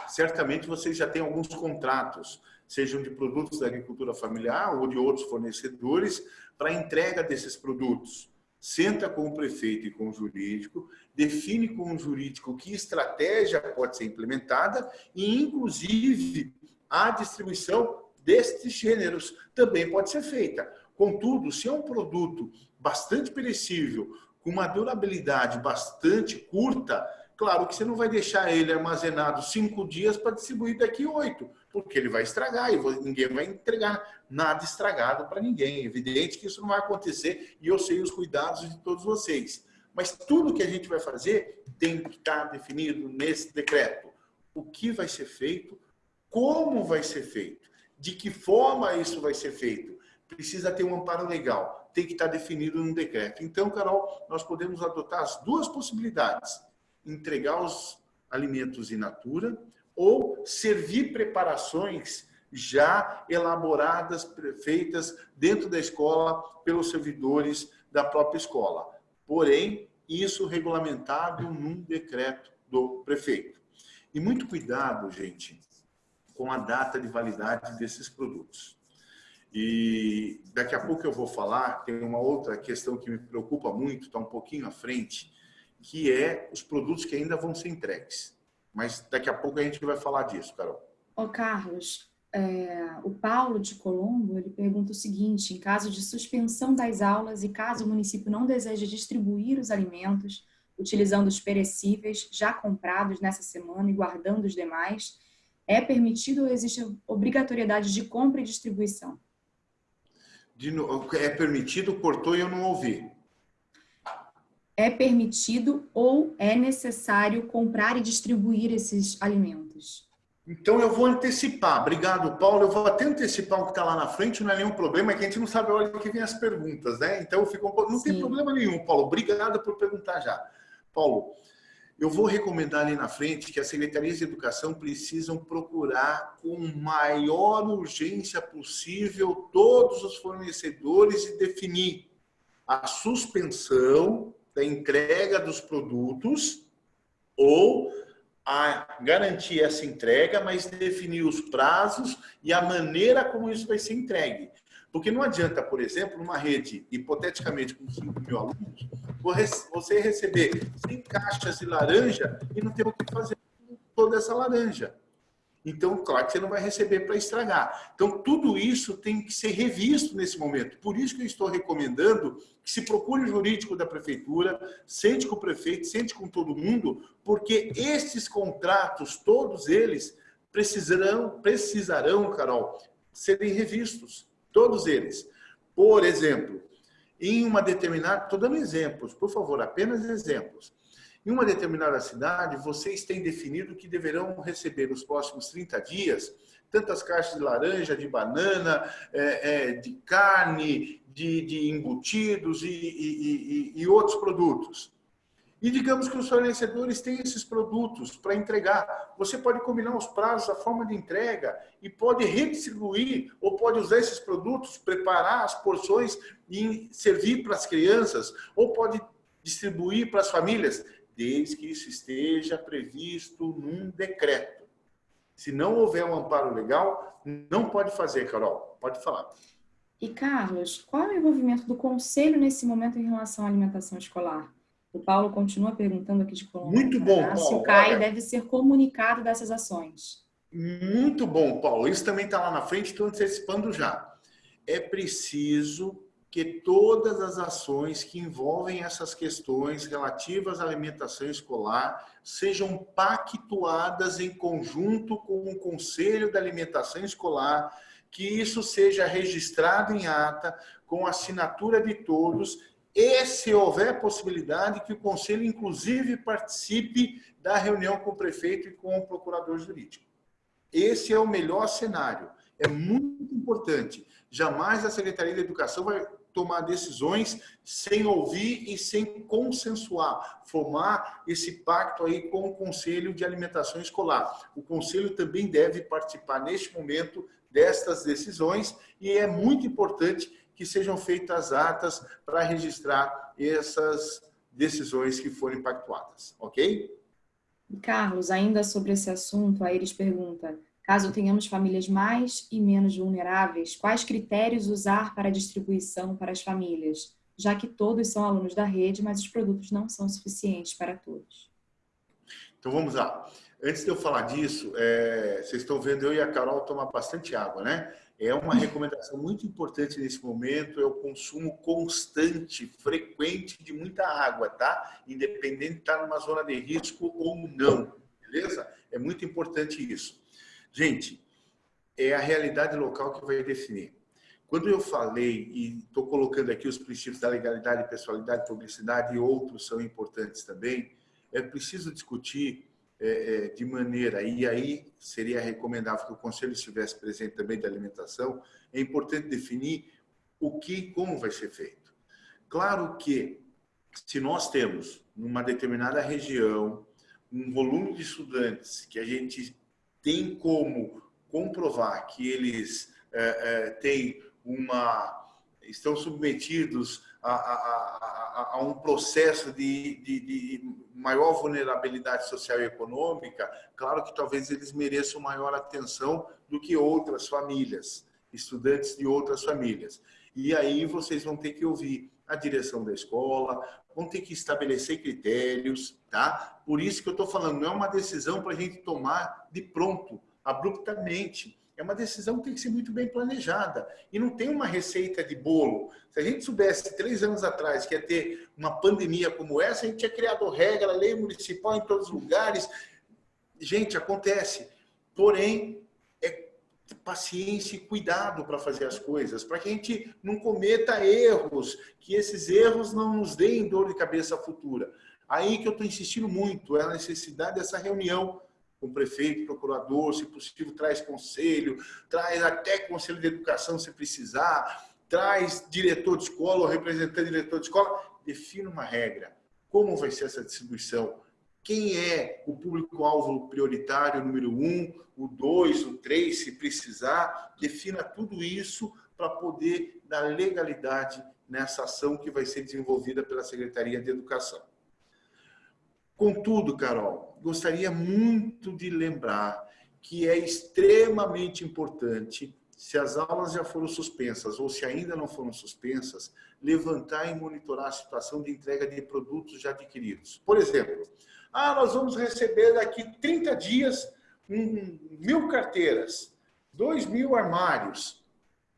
Certamente vocês já têm alguns contratos sejam de produtos da agricultura familiar ou de outros fornecedores, para entrega desses produtos. Senta com o prefeito e com o jurídico, define com o jurídico que estratégia pode ser implementada e, inclusive, a distribuição destes gêneros também pode ser feita. Contudo, se é um produto bastante perecível, com uma durabilidade bastante curta, claro que você não vai deixar ele armazenado cinco dias para distribuir daqui oito porque ele vai estragar e ninguém vai entregar nada estragado para ninguém. É evidente que isso não vai acontecer e eu sei os cuidados de todos vocês. Mas tudo que a gente vai fazer tem que estar definido nesse decreto. O que vai ser feito, como vai ser feito, de que forma isso vai ser feito. Precisa ter um amparo legal, tem que estar definido no decreto. Então, Carol, nós podemos adotar as duas possibilidades. Entregar os alimentos in natura, ou servir preparações já elaboradas, feitas dentro da escola pelos servidores da própria escola. Porém, isso regulamentado num decreto do prefeito. E muito cuidado, gente, com a data de validade desses produtos. E daqui a pouco eu vou falar, tem uma outra questão que me preocupa muito, está um pouquinho à frente, que é os produtos que ainda vão ser entregues. Mas daqui a pouco a gente vai falar disso, Carol. Ô, Carlos, é, o Paulo de Colombo, ele pergunta o seguinte, em caso de suspensão das aulas e caso o município não deseje distribuir os alimentos, utilizando os perecíveis já comprados nessa semana e guardando os demais, é permitido ou existe obrigatoriedade de compra e distribuição? De, é permitido, cortou e eu não ouvi. É permitido ou é necessário comprar e distribuir esses alimentos? Então eu vou antecipar. Obrigado, Paulo. Eu vou até antecipar o que está lá na frente, não é nenhum problema, é que a gente não sabe a hora que vem as perguntas, né? Então um... não Sim. tem problema nenhum, Paulo. Obrigado por perguntar já. Paulo, eu vou recomendar ali na frente que as secretarias de educação precisam procurar com maior urgência possível todos os fornecedores e definir a suspensão da entrega dos produtos ou a garantir essa entrega, mas definir os prazos e a maneira como isso vai ser entregue. Porque não adianta, por exemplo, numa rede, hipoteticamente, com 5 mil alunos, você receber 100 caixas de laranja e não ter o que fazer com toda essa laranja. Então, claro que você não vai receber para estragar. Então, tudo isso tem que ser revisto nesse momento. Por isso que eu estou recomendando que se procure o jurídico da prefeitura, sente com o prefeito, sente com todo mundo, porque esses contratos, todos eles, precisarão, precisarão, Carol, serem revistos. Todos eles. Por exemplo, em uma determinada... Estou dando exemplos, por favor, apenas exemplos. Em uma determinada cidade, vocês têm definido que deverão receber nos próximos 30 dias tantas caixas de laranja, de banana, é, é, de carne, de, de embutidos e, e, e, e outros produtos. E digamos que os fornecedores têm esses produtos para entregar. Você pode combinar os prazos, a forma de entrega e pode redistribuir ou pode usar esses produtos, preparar as porções e servir para as crianças ou pode distribuir para as famílias, desde que isso esteja previsto num decreto. Se não houver um amparo legal, não pode fazer, Carol. Pode falar. E, Carlos, qual é o envolvimento do Conselho nesse momento em relação à alimentação escolar? O Paulo continua perguntando aqui de Colômbia. Muito bom, Paulo. Se o CAI Olha, deve ser comunicado dessas ações. Muito bom, Paulo. Isso também está lá na frente, estou antecipando já. É preciso que todas as ações que envolvem essas questões relativas à alimentação escolar sejam pactuadas em conjunto com o Conselho da Alimentação Escolar, que isso seja registrado em ata, com assinatura de todos e, se houver possibilidade, que o Conselho, inclusive, participe da reunião com o prefeito e com o procurador jurídico. Esse é o melhor cenário. É muito importante. Jamais a Secretaria de Educação vai tomar decisões sem ouvir e sem consensuar, formar esse pacto aí com o Conselho de Alimentação Escolar. O Conselho também deve participar neste momento destas decisões e é muito importante que sejam feitas atas para registrar essas decisões que forem pactuadas, ok? Carlos, ainda sobre esse assunto, a Iris pergunta, caso tenhamos famílias mais e menos vulneráveis, quais critérios usar para a distribuição para as famílias, já que todos são alunos da rede, mas os produtos não são suficientes para todos? Então vamos lá. Antes de eu falar disso, é, vocês estão vendo eu e a Carol tomar bastante água, né? É uma recomendação muito importante nesse momento, é o consumo constante, frequente de muita água, tá? Independente de estar numa zona de risco ou não, beleza? É muito importante isso. Gente, é a realidade local que vai definir. Quando eu falei, e estou colocando aqui os princípios da legalidade, pessoalidade, publicidade e outros são importantes também, é preciso discutir é, é, de maneira, e aí seria recomendável que o Conselho estivesse presente também da alimentação, é importante definir o que como vai ser feito. Claro que, se nós temos, numa determinada região, um volume de estudantes que a gente tem como comprovar que eles é, é, têm uma estão submetidos a, a, a, a um processo de, de, de, maior vulnerabilidade social e econômica, claro que talvez eles mereçam maior atenção do que outras famílias, estudantes de outras famílias. E aí vocês vão ter que ouvir a direção da escola, vão ter que estabelecer critérios, tá? Por isso que eu estou falando, não é uma decisão para a gente tomar de pronto, abruptamente. É uma decisão que tem que ser muito bem planejada. E não tem uma receita de bolo. Se a gente soubesse três anos atrás que ia ter uma pandemia como essa, a gente tinha criado regra, lei municipal em todos os lugares. Gente, acontece. Porém, paciência e cuidado para fazer as coisas, para que a gente não cometa erros, que esses erros não nos deem dor de cabeça futura. Aí que eu estou insistindo muito, é a necessidade dessa reunião com o prefeito, procurador, se possível, traz conselho, traz até conselho de educação se precisar, traz diretor de escola ou representante de diretor de escola, defina uma regra. Como vai ser essa distribuição? Quem é o público-alvo prioritário número um, o dois, o três, se precisar, defina tudo isso para poder dar legalidade nessa ação que vai ser desenvolvida pela Secretaria de Educação. Contudo, Carol, gostaria muito de lembrar que é extremamente importante, se as aulas já foram suspensas ou se ainda não foram suspensas, levantar e monitorar a situação de entrega de produtos já adquiridos. Por exemplo, ah, nós vamos receber daqui 30 dias mil carteiras, dois mil armários.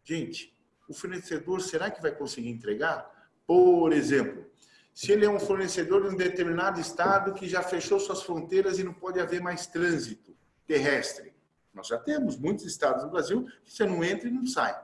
Gente, o fornecedor será que vai conseguir entregar? Por exemplo, se ele é um fornecedor de um determinado estado que já fechou suas fronteiras e não pode haver mais trânsito terrestre. Nós já temos muitos estados no Brasil que você não entra e não sai.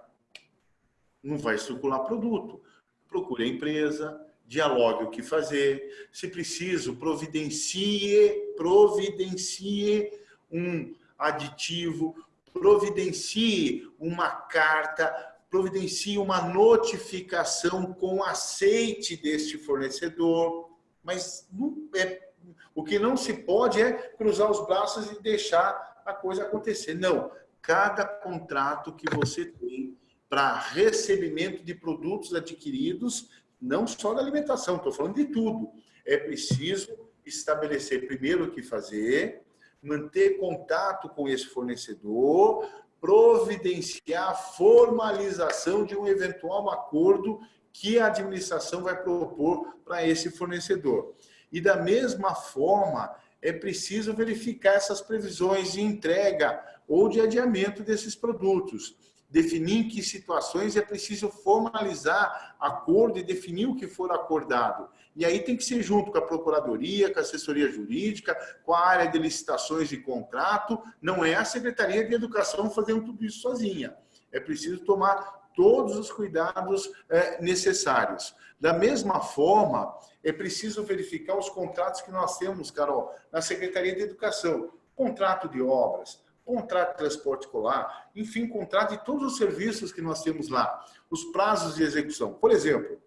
Não vai circular produto. Procure a empresa, dialogue o que fazer. Se preciso, providencie, providencie um aditivo, providencie uma carta, providencie uma notificação com aceite deste fornecedor, mas não é, o que não se pode é cruzar os braços e deixar a coisa acontecer. Não, cada contrato que você tem para recebimento de produtos adquiridos, não só da alimentação, estou falando de tudo, é preciso estabelecer primeiro o que fazer, manter contato com esse fornecedor, providenciar a formalização de um eventual acordo que a administração vai propor para esse fornecedor. E da mesma forma, é preciso verificar essas previsões de entrega ou de adiamento desses produtos. Definir em que situações é preciso formalizar acordo e definir o que for acordado. E aí tem que ser junto com a Procuradoria, com a Assessoria Jurídica, com a área de licitações e contrato. Não é a Secretaria de Educação fazendo tudo isso sozinha. É preciso tomar todos os cuidados é, necessários. Da mesma forma, é preciso verificar os contratos que nós temos, Carol, na Secretaria de Educação. Contrato de obras, contrato de transporte escolar, enfim, contrato de todos os serviços que nós temos lá. Os prazos de execução. Por exemplo,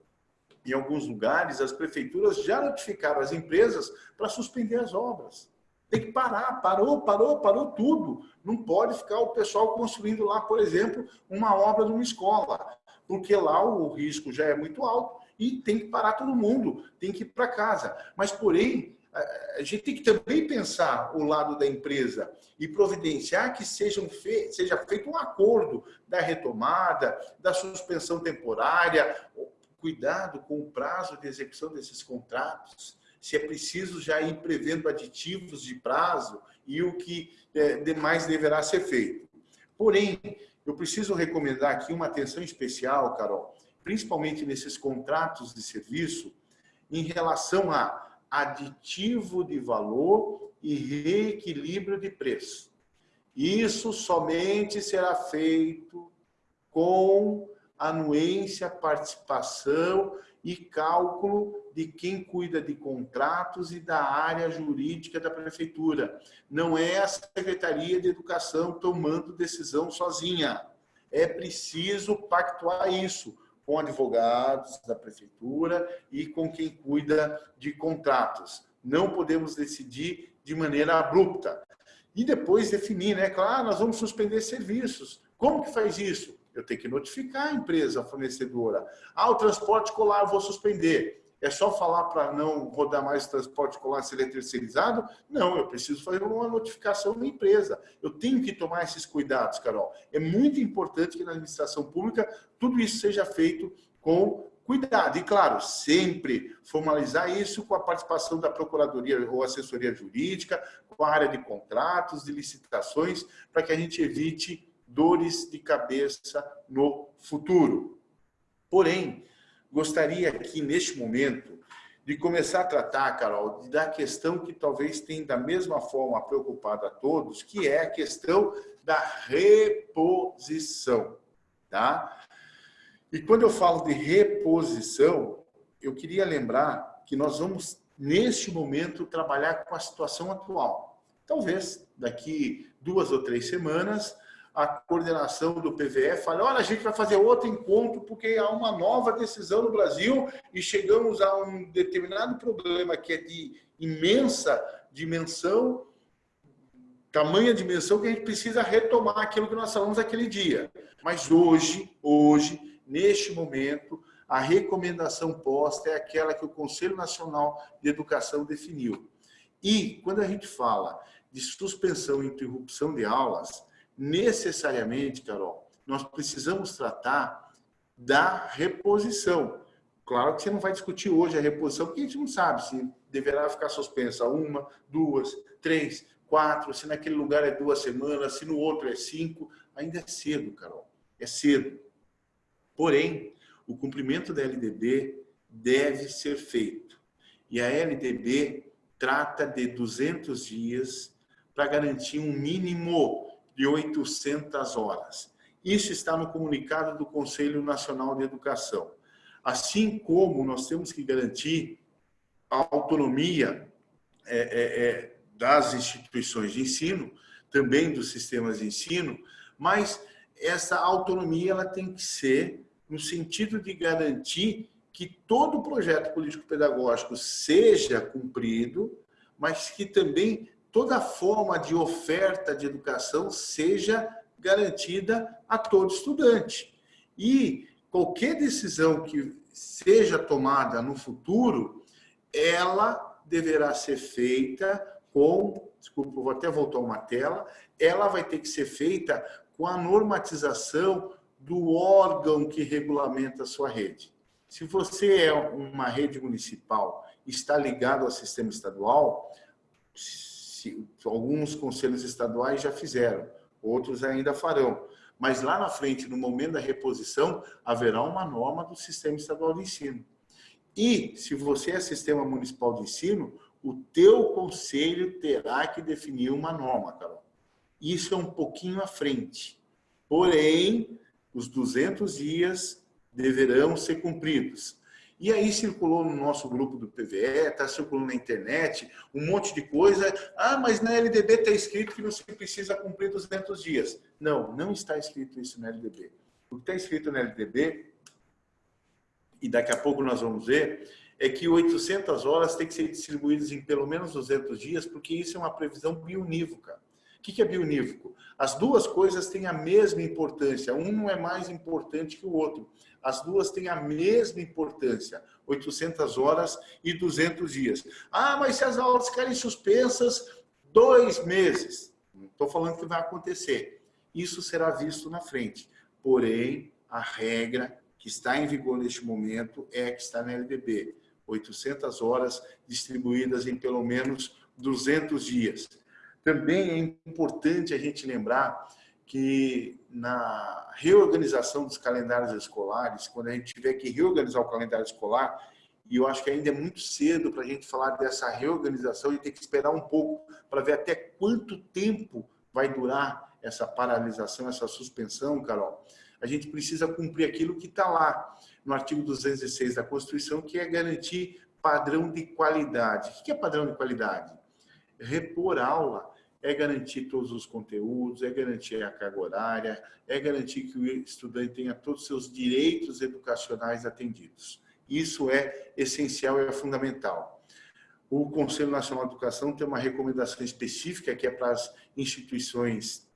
em alguns lugares, as prefeituras já notificaram as empresas para suspender as obras. Tem que parar, parou, parou, parou tudo. Não pode ficar o pessoal construindo lá, por exemplo, uma obra de uma escola, porque lá o risco já é muito alto e tem que parar todo mundo, tem que ir para casa. Mas, porém, a gente tem que também pensar o lado da empresa e providenciar que fe seja feito um acordo da retomada, da suspensão temporária, cuidado com o prazo de execução desses contratos, se é preciso já ir prevendo aditivos de prazo e o que é, demais deverá ser feito. Porém, eu preciso recomendar aqui uma atenção especial, Carol, principalmente nesses contratos de serviço, em relação a aditivo de valor e reequilíbrio de preço. Isso somente será feito com anuência, participação e cálculo de quem cuida de contratos e da área jurídica da prefeitura. Não é a Secretaria de Educação tomando decisão sozinha. É preciso pactuar isso com advogados da prefeitura e com quem cuida de contratos. Não podemos decidir de maneira abrupta. E depois definir, né? Claro, nós vamos suspender serviços. Como que faz isso? Eu tenho que notificar a empresa fornecedora. Ah, o transporte escolar eu vou suspender. É só falar para não rodar mais transporte escolar se ele é terceirizado? Não, eu preciso fazer uma notificação na empresa. Eu tenho que tomar esses cuidados, Carol. É muito importante que na administração pública tudo isso seja feito com cuidado. E, claro, sempre formalizar isso com a participação da Procuradoria ou Assessoria Jurídica, com a área de contratos, de licitações, para que a gente evite dores de cabeça no futuro. Porém, gostaria aqui, neste momento, de começar a tratar, Carol, da questão que talvez tenha da mesma forma preocupado a todos, que é a questão da reposição, tá? E quando eu falo de reposição, eu queria lembrar que nós vamos, neste momento, trabalhar com a situação atual. Talvez, daqui duas ou três semanas, a coordenação do PVE fala, olha, a gente vai fazer outro encontro porque há uma nova decisão no Brasil e chegamos a um determinado problema que é de imensa dimensão, tamanha dimensão que a gente precisa retomar aquilo que nós falamos aquele dia. Mas hoje, hoje, neste momento, a recomendação posta é aquela que o Conselho Nacional de Educação definiu. E, quando a gente fala de suspensão e interrupção de aulas, necessariamente, Carol, nós precisamos tratar da reposição. Claro que você não vai discutir hoje a reposição, porque a gente não sabe se deverá ficar suspensa uma, duas, três, quatro, se naquele lugar é duas semanas, se no outro é cinco. Ainda é cedo, Carol. É cedo. Porém, o cumprimento da LDB deve ser feito. E a LDB trata de 200 dias para garantir um mínimo de 800 horas. Isso está no comunicado do Conselho Nacional de Educação. Assim como nós temos que garantir a autonomia é, é, é, das instituições de ensino, também dos sistemas de ensino, mas essa autonomia ela tem que ser no sentido de garantir que todo projeto político-pedagógico seja cumprido, mas que também toda forma de oferta de educação seja garantida a todo estudante. E qualquer decisão que seja tomada no futuro, ela deverá ser feita com, desculpa, vou até voltar uma tela, ela vai ter que ser feita com a normatização do órgão que regulamenta a sua rede. Se você é uma rede municipal está ligado ao sistema estadual, se, alguns conselhos estaduais já fizeram, outros ainda farão. Mas lá na frente, no momento da reposição, haverá uma norma do Sistema Estadual de Ensino. E, se você é Sistema Municipal de Ensino, o teu conselho terá que definir uma norma, Carol. Isso é um pouquinho à frente. Porém, os 200 dias deverão ser cumpridos. E aí circulou no nosso grupo do PVE, está circulando na internet, um monte de coisa. Ah, mas na LDB está escrito que você precisa cumprir 200 dias. Não, não está escrito isso na LDB. O que está escrito na LDB, e daqui a pouco nós vamos ver, é que 800 horas tem que ser distribuídas em pelo menos 200 dias, porque isso é uma previsão bionívoca. O que é bionívoco? As duas coisas têm a mesma importância, um não é mais importante que o outro. As duas têm a mesma importância, 800 horas e 200 dias. Ah, mas se as aulas ficarem suspensas, dois meses. Não estou falando que vai acontecer. Isso será visto na frente. Porém, a regra que está em vigor neste momento é a que está na LDB. 800 horas distribuídas em pelo menos 200 dias. Também é importante a gente lembrar que na reorganização dos calendários escolares, quando a gente tiver que reorganizar o calendário escolar, e eu acho que ainda é muito cedo para a gente falar dessa reorganização e ter que esperar um pouco para ver até quanto tempo vai durar essa paralisação, essa suspensão, Carol. A gente precisa cumprir aquilo que está lá no artigo 206 da Constituição, que é garantir padrão de qualidade. O que é padrão de qualidade? Repor aula é garantir todos os conteúdos, é garantir a carga horária, é garantir que o estudante tenha todos os seus direitos educacionais atendidos. Isso é essencial e é fundamental. o Conselho Nacional de Educação tem uma recomendação específica que é para as instituições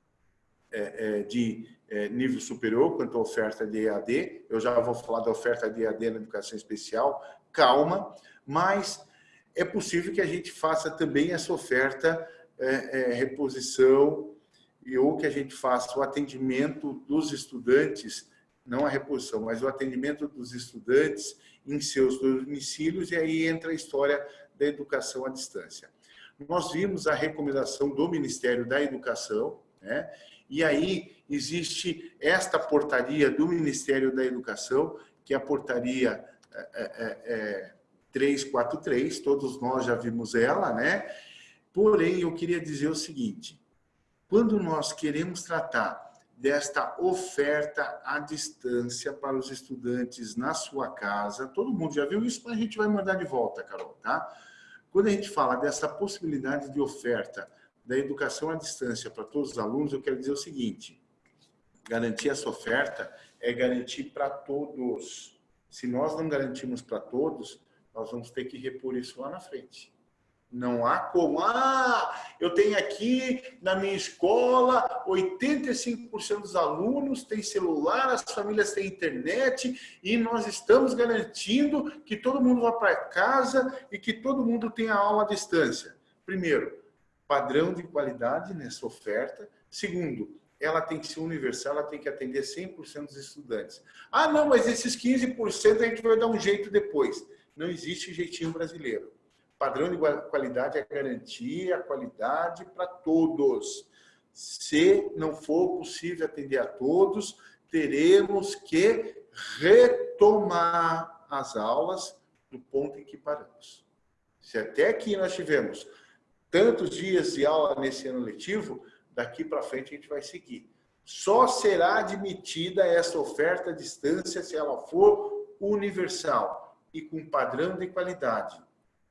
é, é, de é, nível superior quanto à oferta de EAD. Eu já vou falar da oferta de EAD na educação especial. Calma, mas é possível que a gente faça também essa oferta é, é, reposição e ou que a gente faça o atendimento dos estudantes, não a reposição, mas o atendimento dos estudantes em seus domicílios e aí entra a história da educação à distância. Nós vimos a recomendação do Ministério da Educação, né? e aí existe esta portaria do Ministério da Educação, que é a portaria é, é, é, 343, todos nós já vimos ela, né? Porém, eu queria dizer o seguinte, quando nós queremos tratar desta oferta à distância para os estudantes na sua casa, todo mundo já viu isso, mas a gente vai mandar de volta, Carol, tá? Quando a gente fala dessa possibilidade de oferta da educação à distância para todos os alunos, eu quero dizer o seguinte, garantir essa oferta é garantir para todos. Se nós não garantimos para todos, nós vamos ter que repor isso lá na frente. Não há como, ah, eu tenho aqui na minha escola 85% dos alunos têm celular, as famílias têm internet e nós estamos garantindo que todo mundo vá para casa e que todo mundo tenha aula à distância. Primeiro, padrão de qualidade nessa oferta. Segundo, ela tem que ser universal, ela tem que atender 100% dos estudantes. Ah, não, mas esses 15% a gente vai dar um jeito depois. Não existe jeitinho brasileiro padrão de qualidade é garantir a qualidade para todos. Se não for possível atender a todos, teremos que retomar as aulas do ponto em que paramos. Se até aqui nós tivemos tantos dias de aula nesse ano letivo, daqui para frente a gente vai seguir. Só será admitida essa oferta à distância se ela for universal e com padrão de qualidade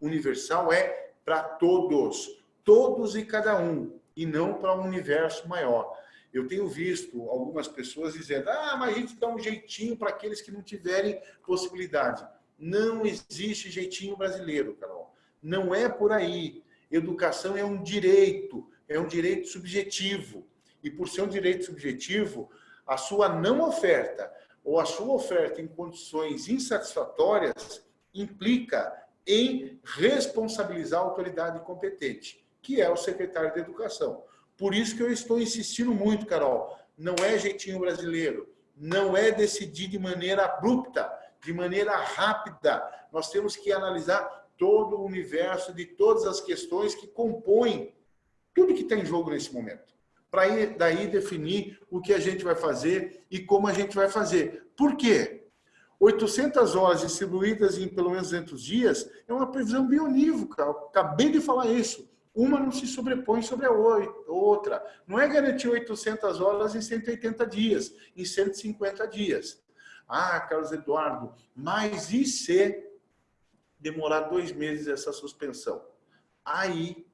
universal é para todos, todos e cada um, e não para um universo maior. Eu tenho visto algumas pessoas dizendo, ah, mas a gente dá um jeitinho para aqueles que não tiverem possibilidade. Não existe jeitinho brasileiro, Carol. Não é por aí. Educação é um direito, é um direito subjetivo. E por ser um direito subjetivo, a sua não oferta ou a sua oferta em condições insatisfatórias implica em responsabilizar a autoridade competente, que é o secretário de Educação. Por isso que eu estou insistindo muito, Carol, não é jeitinho brasileiro, não é decidir de maneira abrupta, de maneira rápida. Nós temos que analisar todo o universo de todas as questões que compõem tudo que está em jogo nesse momento. Para daí definir o que a gente vai fazer e como a gente vai fazer. Por quê? 800 horas distribuídas em pelo menos 200 dias é uma previsão bionívoca. Acabei de falar isso. Uma não se sobrepõe sobre a outra. Não é garantir 800 horas em 180 dias, em 150 dias. Ah, Carlos Eduardo, mas e se demorar dois meses essa suspensão? Aí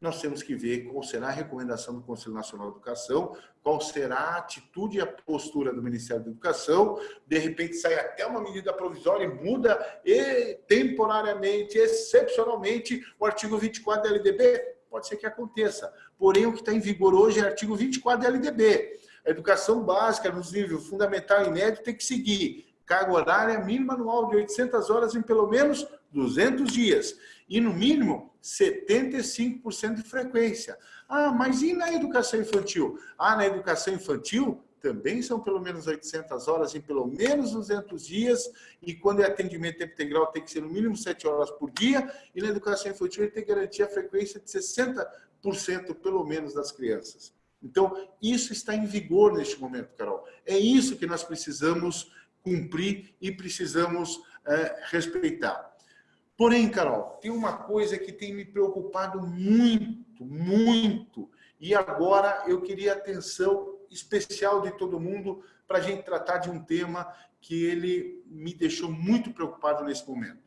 nós temos que ver qual será a recomendação do Conselho Nacional de Educação, qual será a atitude e a postura do Ministério da Educação, de repente sai até uma medida provisória e muda e, temporariamente, excepcionalmente, o artigo 24 da LDB, pode ser que aconteça. Porém, o que está em vigor hoje é o artigo 24 da LDB. A educação básica, nos níveis fundamental e médio, tem que seguir carga horária mínima anual de 800 horas em pelo menos 200 dias. E, no mínimo, 75% de frequência. Ah, mas e na educação infantil? Ah, na educação infantil também são pelo menos 800 horas em pelo menos 200 dias, e quando é atendimento tempo integral tem que ser no mínimo 7 horas por dia, e na educação infantil ele tem que garantir a frequência de 60% pelo menos das crianças. Então, isso está em vigor neste momento, Carol. É isso que nós precisamos cumprir e precisamos é, respeitar. Porém, Carol, tem uma coisa que tem me preocupado muito, muito, e agora eu queria atenção especial de todo mundo para a gente tratar de um tema que ele me deixou muito preocupado nesse momento.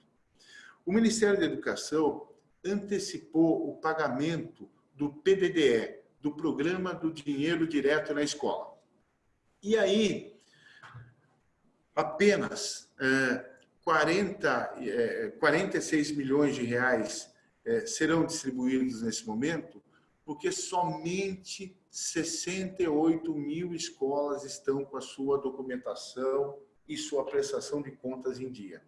O Ministério da Educação antecipou o pagamento do PDDE, do Programa do Dinheiro Direto na Escola. E aí, apenas... É, 40, 46 milhões de reais é, serão distribuídos nesse momento, porque somente 68 mil escolas estão com a sua documentação e sua prestação de contas em dia.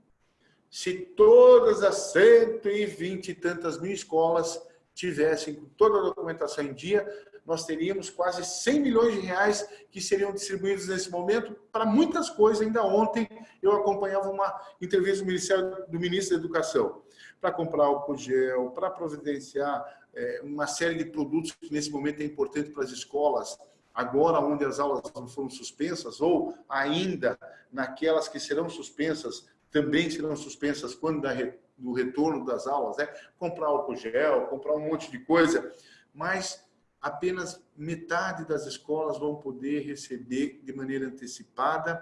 Se todas as 120 e tantas mil escolas tivessem toda a documentação em dia, nós teríamos quase 100 milhões de reais que seriam distribuídos nesse momento para muitas coisas. Ainda ontem eu acompanhava uma entrevista do, Ministério, do Ministro da Educação para comprar álcool gel, para providenciar é, uma série de produtos que nesse momento é importante para as escolas, agora onde as aulas foram suspensas, ou ainda naquelas que serão suspensas, também serão suspensas quando da, do retorno das aulas, né? comprar álcool gel, comprar um monte de coisa, mas apenas metade das escolas vão poder receber de maneira antecipada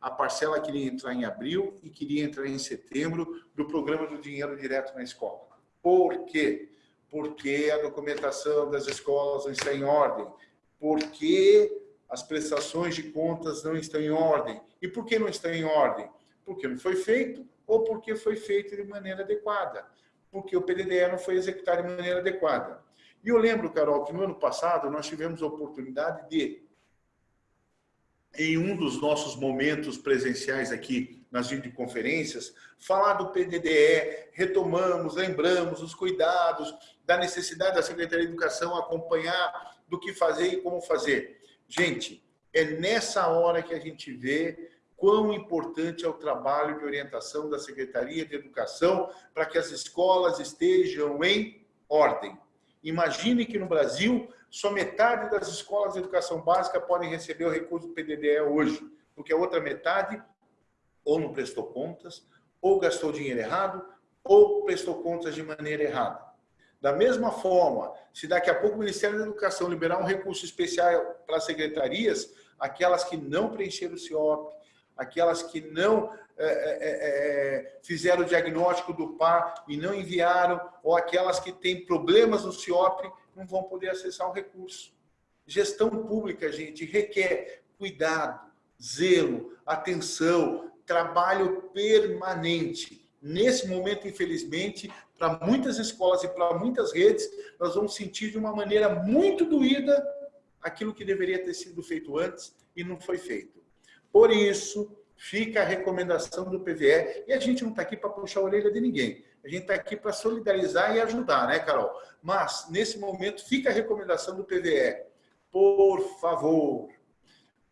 a parcela que iria entrar em abril e que iria entrar em setembro do programa do dinheiro direto na escola. Por quê? Porque a documentação das escolas não está em ordem, porque as prestações de contas não estão em ordem. E por que não estão em ordem? Porque não foi feito ou porque foi feito de maneira adequada, porque o PDDE não foi executado de maneira adequada. E eu lembro, Carol, que no ano passado nós tivemos a oportunidade de, em um dos nossos momentos presenciais aqui nas videoconferências, falar do PDDE, retomamos, lembramos os cuidados, da necessidade da Secretaria de Educação acompanhar do que fazer e como fazer. Gente, é nessa hora que a gente vê quão importante é o trabalho de orientação da Secretaria de Educação para que as escolas estejam em ordem. Imagine que no Brasil, só metade das escolas de educação básica podem receber o recurso do PDDE hoje, porque a outra metade ou não prestou contas, ou gastou dinheiro errado, ou prestou contas de maneira errada. Da mesma forma, se daqui a pouco o Ministério da Educação liberar um recurso especial para as secretarias, aquelas que não preencheram o CIOP, aquelas que não é, é, é, é, fizeram o diagnóstico do par e não enviaram, ou aquelas que têm problemas no CIOP, não vão poder acessar o recurso. Gestão pública, gente, requer cuidado, zelo, atenção, trabalho permanente. Nesse momento, infelizmente, para muitas escolas e para muitas redes, nós vamos sentir de uma maneira muito doída aquilo que deveria ter sido feito antes e não foi feito. Por isso, fica a recomendação do PVE. E a gente não está aqui para puxar a orelha de ninguém. A gente está aqui para solidarizar e ajudar, né, Carol? Mas, nesse momento, fica a recomendação do PVE. Por favor,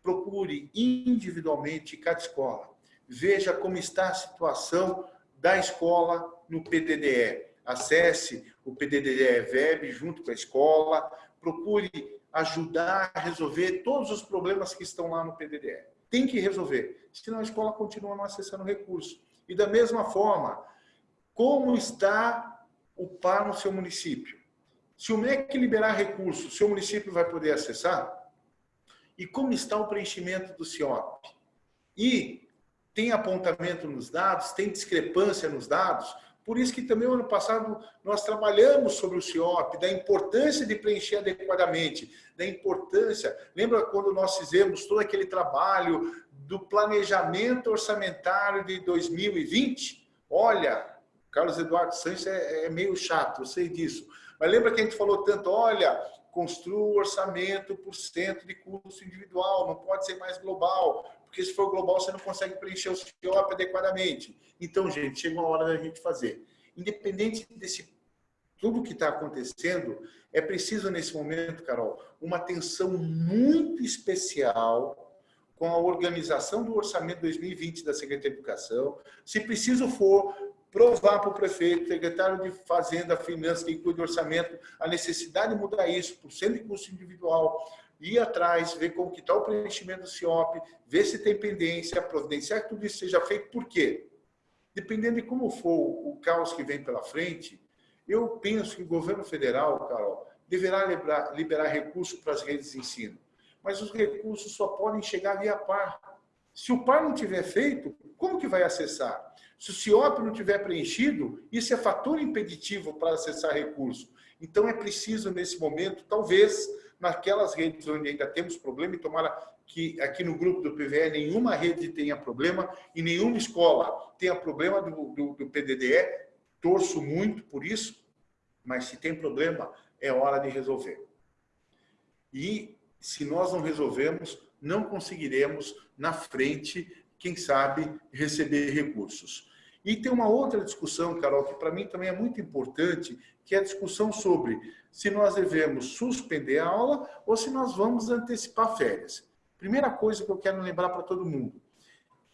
procure individualmente cada escola. Veja como está a situação da escola no PDDE. Acesse o PDDE Web junto com a escola. Procure ajudar a resolver todos os problemas que estão lá no PDDE tem que resolver, senão a escola continua não acessando recurso. E da mesma forma, como está o PAR no seu município? Se o MEC liberar recurso, seu município vai poder acessar? E como está o preenchimento do CIOP? E tem apontamento nos dados, tem discrepância nos dados? Por isso que também, ano passado, nós trabalhamos sobre o CIOP, da importância de preencher adequadamente, da importância... Lembra quando nós fizemos todo aquele trabalho do planejamento orçamentário de 2020? Olha, Carlos Eduardo Santos é, é meio chato, eu sei disso. Mas lembra que a gente falou tanto, olha, construa o orçamento por cento de custo individual, não pode ser mais global, porque se for global você não consegue preencher o CIOP adequadamente. Então, gente, chega uma hora da gente fazer. Independente desse tudo que está acontecendo, é preciso nesse momento, Carol, uma atenção muito especial com a organização do orçamento 2020 da Secretaria de Educação. Se preciso for, provar para o prefeito, secretário de Fazenda, Finanças, quem cuida do orçamento, a necessidade de mudar isso por cento de custo individual, ir atrás, ver como que está o preenchimento do CIOP, ver se tem pendência, providenciar que tudo isso seja feito. Por quê? Dependendo de como for o caos que vem pela frente, eu penso que o governo federal, Carol, deverá liberar, liberar para as redes de ensino. Mas os recursos só podem chegar via par. Se o par não tiver feito, como que vai acessar? Se o CIOP não tiver preenchido, isso é fator impeditivo para acessar recurso. Então é preciso, nesse momento, talvez, naquelas redes onde ainda temos problema, e tomara que aqui no grupo do PVE nenhuma rede tenha problema e nenhuma escola tenha problema do, do, do PDDE, torço muito por isso, mas se tem problema, é hora de resolver. E se nós não resolvermos, não conseguiremos na frente, quem sabe, receber recursos. E tem uma outra discussão, Carol, que para mim também é muito importante, que é a discussão sobre se nós devemos suspender a aula ou se nós vamos antecipar férias. Primeira coisa que eu quero lembrar para todo mundo,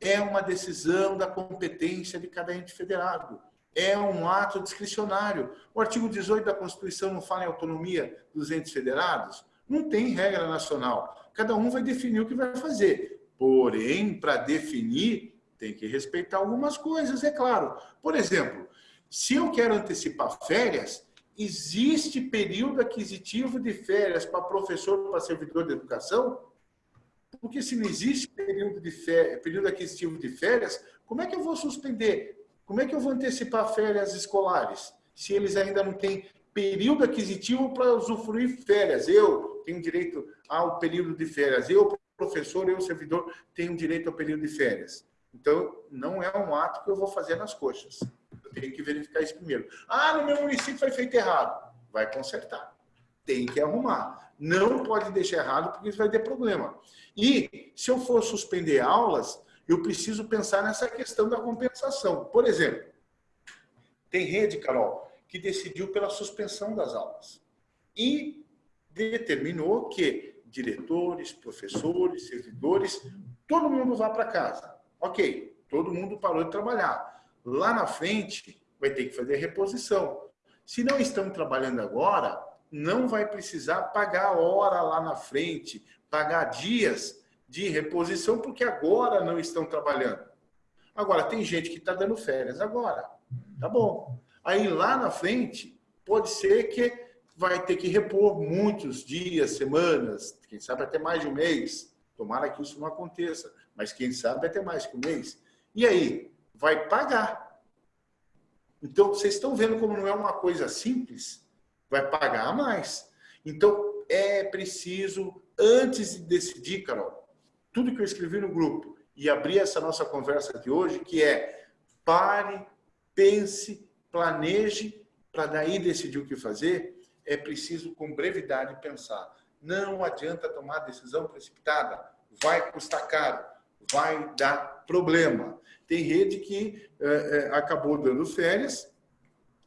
é uma decisão da competência de cada ente federado. É um ato discricionário. O artigo 18 da Constituição não fala em autonomia dos entes federados? Não tem regra nacional. Cada um vai definir o que vai fazer. Porém, para definir, tem que respeitar algumas coisas, é claro. Por exemplo, se eu quero antecipar férias, existe período aquisitivo de férias para professor, para servidor de educação? Porque se não existe período, de férias, período aquisitivo de férias, como é que eu vou suspender? Como é que eu vou antecipar férias escolares? Se eles ainda não têm período aquisitivo para usufruir férias. Eu tenho direito ao período de férias. Eu, professor, eu, servidor, tenho direito ao período de férias. Então, não é um ato que eu vou fazer nas coxas. Eu tenho que verificar isso primeiro. Ah, no meu município foi feito errado. Vai consertar. Tem que arrumar. Não pode deixar errado, porque isso vai ter problema. E, se eu for suspender aulas, eu preciso pensar nessa questão da compensação. Por exemplo, tem rede, Carol, que decidiu pela suspensão das aulas. E determinou que diretores, professores, servidores, todo mundo vá para casa. Ok, todo mundo parou de trabalhar. Lá na frente, vai ter que fazer reposição. Se não estão trabalhando agora, não vai precisar pagar hora lá na frente, pagar dias de reposição, porque agora não estão trabalhando. Agora, tem gente que está dando férias agora. Tá bom. Aí lá na frente, pode ser que vai ter que repor muitos dias, semanas, quem sabe até mais de um mês. Tomara que isso não aconteça, mas quem sabe até mais que um mês. E aí? Vai pagar. Então, vocês estão vendo como não é uma coisa simples? Vai pagar mais. Então, é preciso, antes de decidir, Carol, tudo que eu escrevi no grupo e abrir essa nossa conversa de hoje, que é pare, pense planeje para daí decidir o que fazer, é preciso com brevidade pensar. Não adianta tomar decisão precipitada, vai custar caro, vai dar problema. Tem rede que é, é, acabou dando férias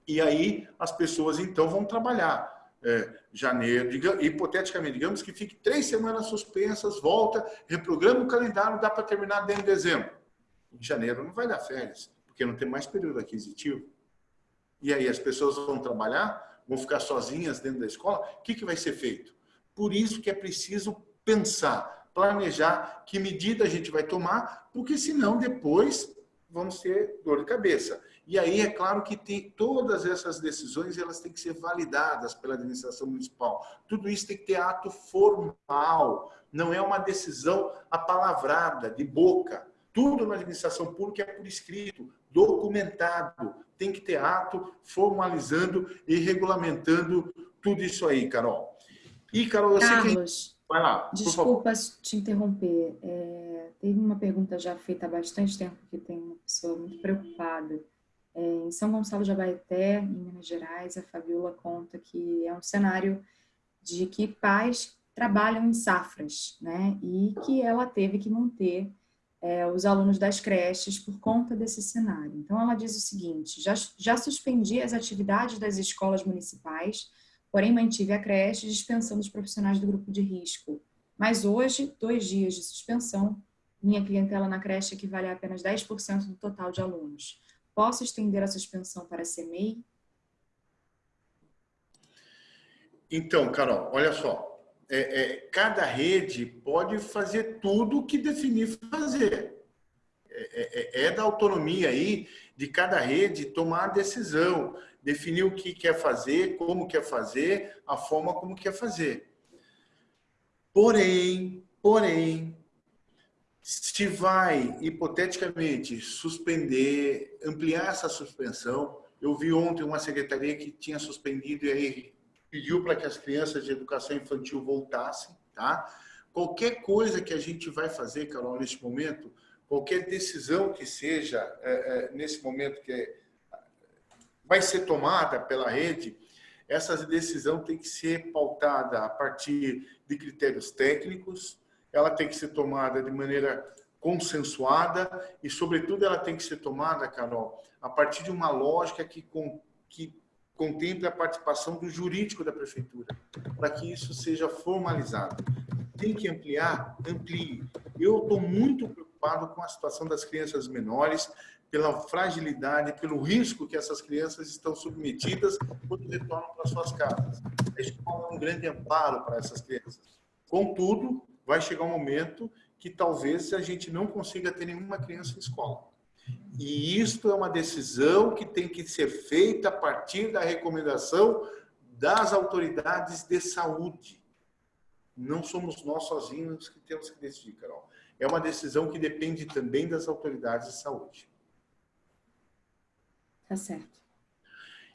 e aí as pessoas então vão trabalhar. É, janeiro, digamos, hipoteticamente, digamos que fique três semanas suspensas, volta, reprograma o calendário, dá para terminar dentro de dezembro. Em janeiro não vai dar férias, porque não tem mais período aquisitivo. E aí as pessoas vão trabalhar, vão ficar sozinhas dentro da escola, o que, que vai ser feito? Por isso que é preciso pensar, planejar que medida a gente vai tomar, porque senão depois vamos ter dor de cabeça. E aí é claro que tem, todas essas decisões elas têm que ser validadas pela administração municipal. Tudo isso tem que ter ato formal, não é uma decisão apalavrada, de boca. Tudo na administração pública é por escrito, documentado, tem que ter ato formalizando e regulamentando tudo isso aí, Carol. E, Carol, eu Carlos, sei. Vai lá, desculpa te interromper. É, teve uma pergunta já feita há bastante tempo que tem uma pessoa muito preocupada. É, em São Gonçalo de Abaeté, em Minas Gerais, a Fabiola conta que é um cenário de que pais trabalham em safras, né? E que ela teve que manter é, os alunos das creches por conta desse cenário. Então, ela diz o seguinte, já, já suspendi as atividades das escolas municipais, porém mantive a creche dispensando os profissionais do grupo de risco. Mas hoje, dois dias de suspensão, minha clientela na creche equivale a apenas 10% do total de alunos. Posso estender a suspensão para a CMEI? Então, Carol, olha só, é, é, cada rede pode fazer tudo o que definir fazer. É, é, é, da autonomia aí de cada rede tomar a decisão, definir o que quer fazer, como quer fazer, a forma como quer fazer. Porém, porém, se vai, hipoteticamente, suspender, ampliar essa suspensão, eu vi ontem uma secretaria que tinha suspendido e aí pediu para que as crianças de educação infantil voltassem, tá? Qualquer coisa que a gente vai fazer, Carol, neste momento, qualquer decisão que seja é, é, nesse momento que é, vai ser tomada pela rede, essa decisão tem que ser pautada a partir de critérios técnicos, ela tem que ser tomada de maneira consensuada e, sobretudo, ela tem que ser tomada, Carol, a partir de uma lógica que, com, que contemple a participação do jurídico da prefeitura, para que isso seja formalizado. Tem que ampliar? Amplie. Eu estou muito preocupado com a situação das crianças menores, pela fragilidade, pelo risco que essas crianças estão submetidas quando retornam para suas casas. A escola é um grande amparo para essas crianças. Contudo, vai chegar um momento que talvez a gente não consiga ter nenhuma criança em escola. E isto é uma decisão que tem que ser feita a partir da recomendação das autoridades de saúde. Não somos nós sozinhos que temos que decidir, Carol. É uma decisão que depende também das autoridades de saúde. Tá certo.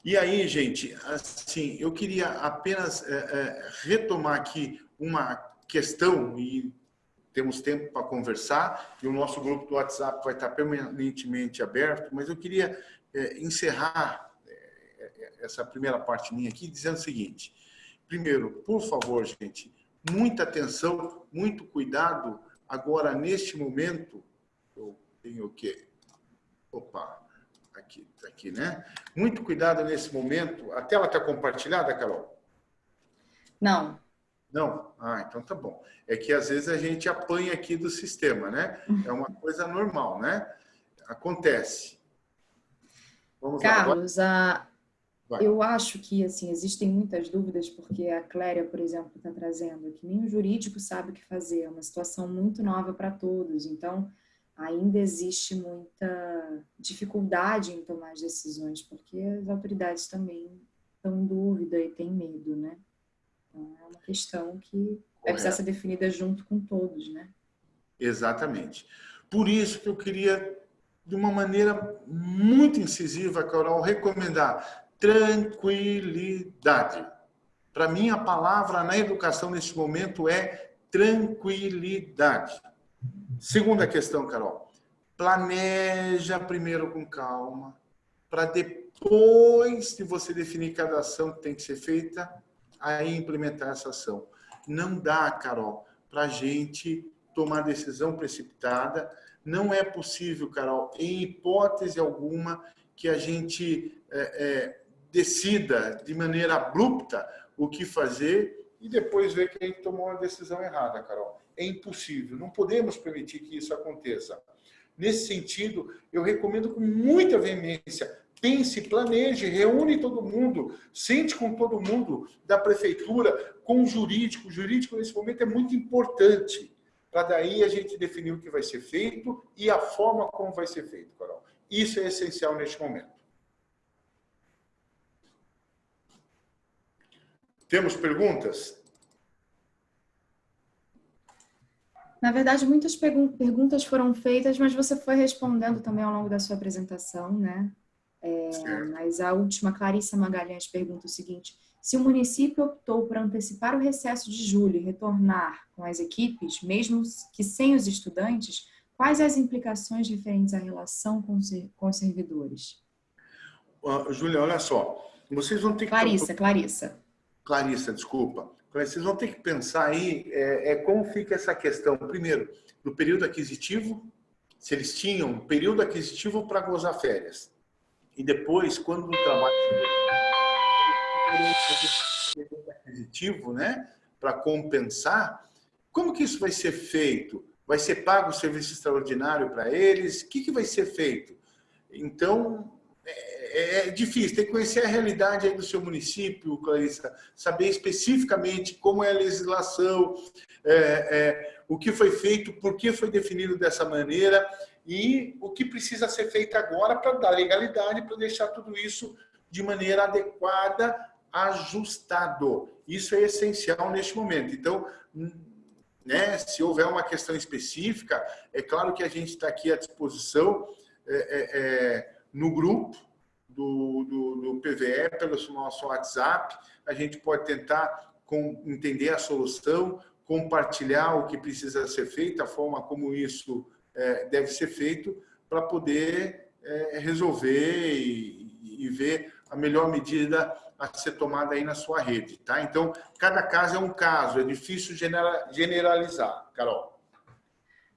E aí, gente, assim, eu queria apenas é, é, retomar aqui uma questão e temos tempo para conversar e o nosso grupo do WhatsApp vai estar permanentemente aberto, mas eu queria é, encerrar é, essa primeira parte minha aqui dizendo o seguinte. Primeiro, por favor, gente, muita atenção, muito cuidado. Agora, neste momento, eu tenho o quê? Opa, aqui, tá aqui, né? Muito cuidado nesse momento. A tela está compartilhada, Carol? Não. Não? Ah, então tá bom. É que às vezes a gente apanha aqui do sistema, né? É uma coisa normal, né? Acontece. Vamos Carlos, lá. A... eu acho que assim existem muitas dúvidas porque a Cléria, por exemplo, está trazendo que nem o jurídico sabe o que fazer. É uma situação muito nova para todos. Então, ainda existe muita dificuldade em tomar as decisões porque as autoridades também estão em dúvida e têm medo, né? Então, é uma questão que Correto. deve precisar ser definida junto com todos, né? Exatamente. Por isso que eu queria, de uma maneira muito incisiva, Carol, recomendar tranquilidade. Para mim, a palavra na educação nesse momento é tranquilidade. Segunda questão, Carol. Planeja primeiro com calma, para depois de você definir cada ação que tem que ser feita, aí implementar essa ação. Não dá, Carol, para a gente tomar decisão precipitada. Não é possível, Carol, em hipótese alguma, que a gente é, é, decida de maneira abrupta o que fazer e depois ver que a gente tomou uma decisão errada, Carol. É impossível, não podemos permitir que isso aconteça. Nesse sentido, eu recomendo com muita veemência, pense, planeje, reúne todo mundo, sente com todo mundo da prefeitura, com o jurídico. O jurídico, nesse momento, é muito importante, para daí a gente definir o que vai ser feito e a forma como vai ser feito, Carol. Isso é essencial neste momento. Temos perguntas? Na verdade, muitas perguntas foram feitas, mas você foi respondendo também ao longo da sua apresentação, né? É, mas a última, Clarissa Magalhães, pergunta o seguinte: se o município optou por antecipar o recesso de julho e retornar com as equipes, mesmo que sem os estudantes, quais as implicações referentes à relação com os servidores? Uh, Júlia, olha só, vocês vão ter que... Clarissa, Clarissa. Clarissa, desculpa. Vocês vão ter que pensar aí é, é como fica essa questão, primeiro, do período aquisitivo, se eles tinham período aquisitivo para gozar férias e depois, quando o trabalho aquisitivo, né, para compensar, como que isso vai ser feito? Vai ser pago o serviço extraordinário para eles? O que, que vai ser feito? Então, é, é, difícil, tem que conhecer a realidade aí do seu município, Clarissa, saber especificamente como é a legislação, é, é, o que foi feito, por que foi definido dessa maneira e o que precisa ser feito agora para dar legalidade, para deixar tudo isso de maneira adequada, ajustado. Isso é essencial neste momento. Então, né, se houver uma questão específica, é claro que a gente está aqui à disposição é, é, é, no grupo do, do, do, PVE, pelo nosso WhatsApp, a gente pode tentar com, entender a solução, compartilhar o que precisa ser feito, a forma como isso é, deve ser feito para poder é, resolver e, e, ver a melhor medida a ser tomada aí na sua rede, tá? Então, cada caso é um caso, é difícil generalizar. Carol.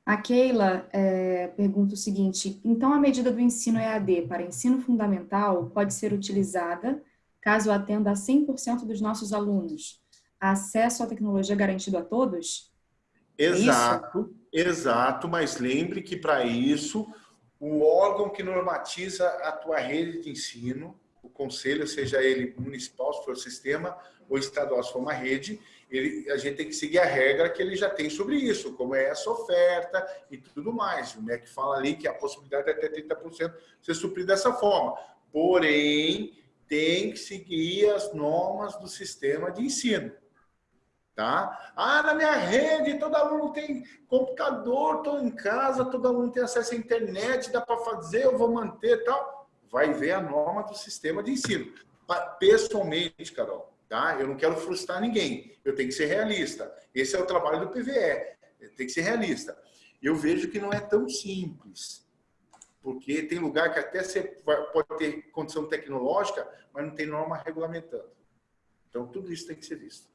A Keila é, pergunta o seguinte, então a medida do ensino EAD para ensino fundamental pode ser utilizada caso atenda a 100% dos nossos alunos? Acesso à tecnologia garantido a todos? É exato, é exato, mas lembre que para isso o órgão que normatiza a tua rede de ensino, o conselho, seja ele municipal, se for sistema, ou estadual, se for uma rede, ele, a gente tem que seguir a regra que ele já tem sobre isso, como é essa oferta e tudo mais. O MEC fala ali que a possibilidade é até 30% ser suprido dessa forma. Porém, tem que seguir as normas do sistema de ensino. Tá? Ah, na minha rede todo aluno tem computador, estou em casa, todo aluno tem acesso à internet, dá para fazer, eu vou manter tal. Vai ver a norma do sistema de ensino. Pessoalmente, Carol, Tá? Eu não quero frustrar ninguém. Eu tenho que ser realista. Esse é o trabalho do PVE. Tem que ser realista. Eu vejo que não é tão simples. Porque tem lugar que até você pode ter condição tecnológica, mas não tem norma regulamentando. Então, tudo isso tem que ser visto.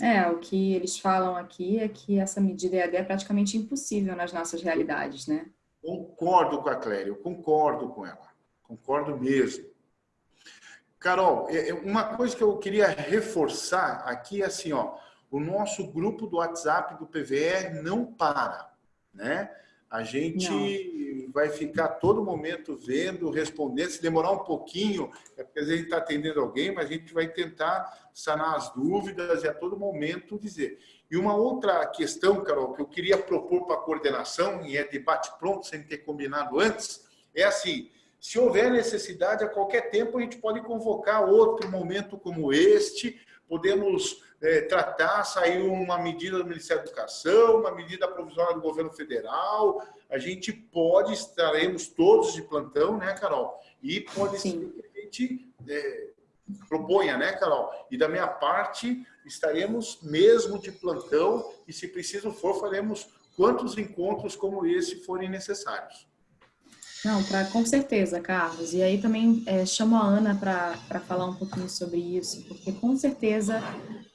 É, o que eles falam aqui é que essa medida EAD é praticamente impossível nas nossas realidades, né? Concordo com a Cléria, eu concordo com ela. Concordo mesmo. Carol, é, é, uma coisa que eu queria reforçar aqui é assim, ó, o nosso grupo do WhatsApp do PVE não para, né? A gente não. vai ficar todo momento vendo, respondendo. Se demorar um pouquinho, é porque a gente está atendendo alguém, mas a gente vai tentar sanar as dúvidas e a todo momento dizer. E uma outra questão, Carol, que eu queria propor para a coordenação, e é debate pronto, sem ter combinado antes, é assim, se houver necessidade, a qualquer tempo a gente pode convocar outro momento como este, podemos é, tratar, sair uma medida do Ministério da Educação, uma medida provisória do governo federal, a gente pode, estaremos todos de plantão, né, Carol? E pode Sim. ser que a gente é, proponha, né, Carol? E da minha parte, estaremos mesmo de plantão e, se preciso for, faremos quantos encontros como esse forem necessários. Não, pra, com certeza, Carlos. E aí também é, chamo a Ana para falar um pouquinho sobre isso, porque com certeza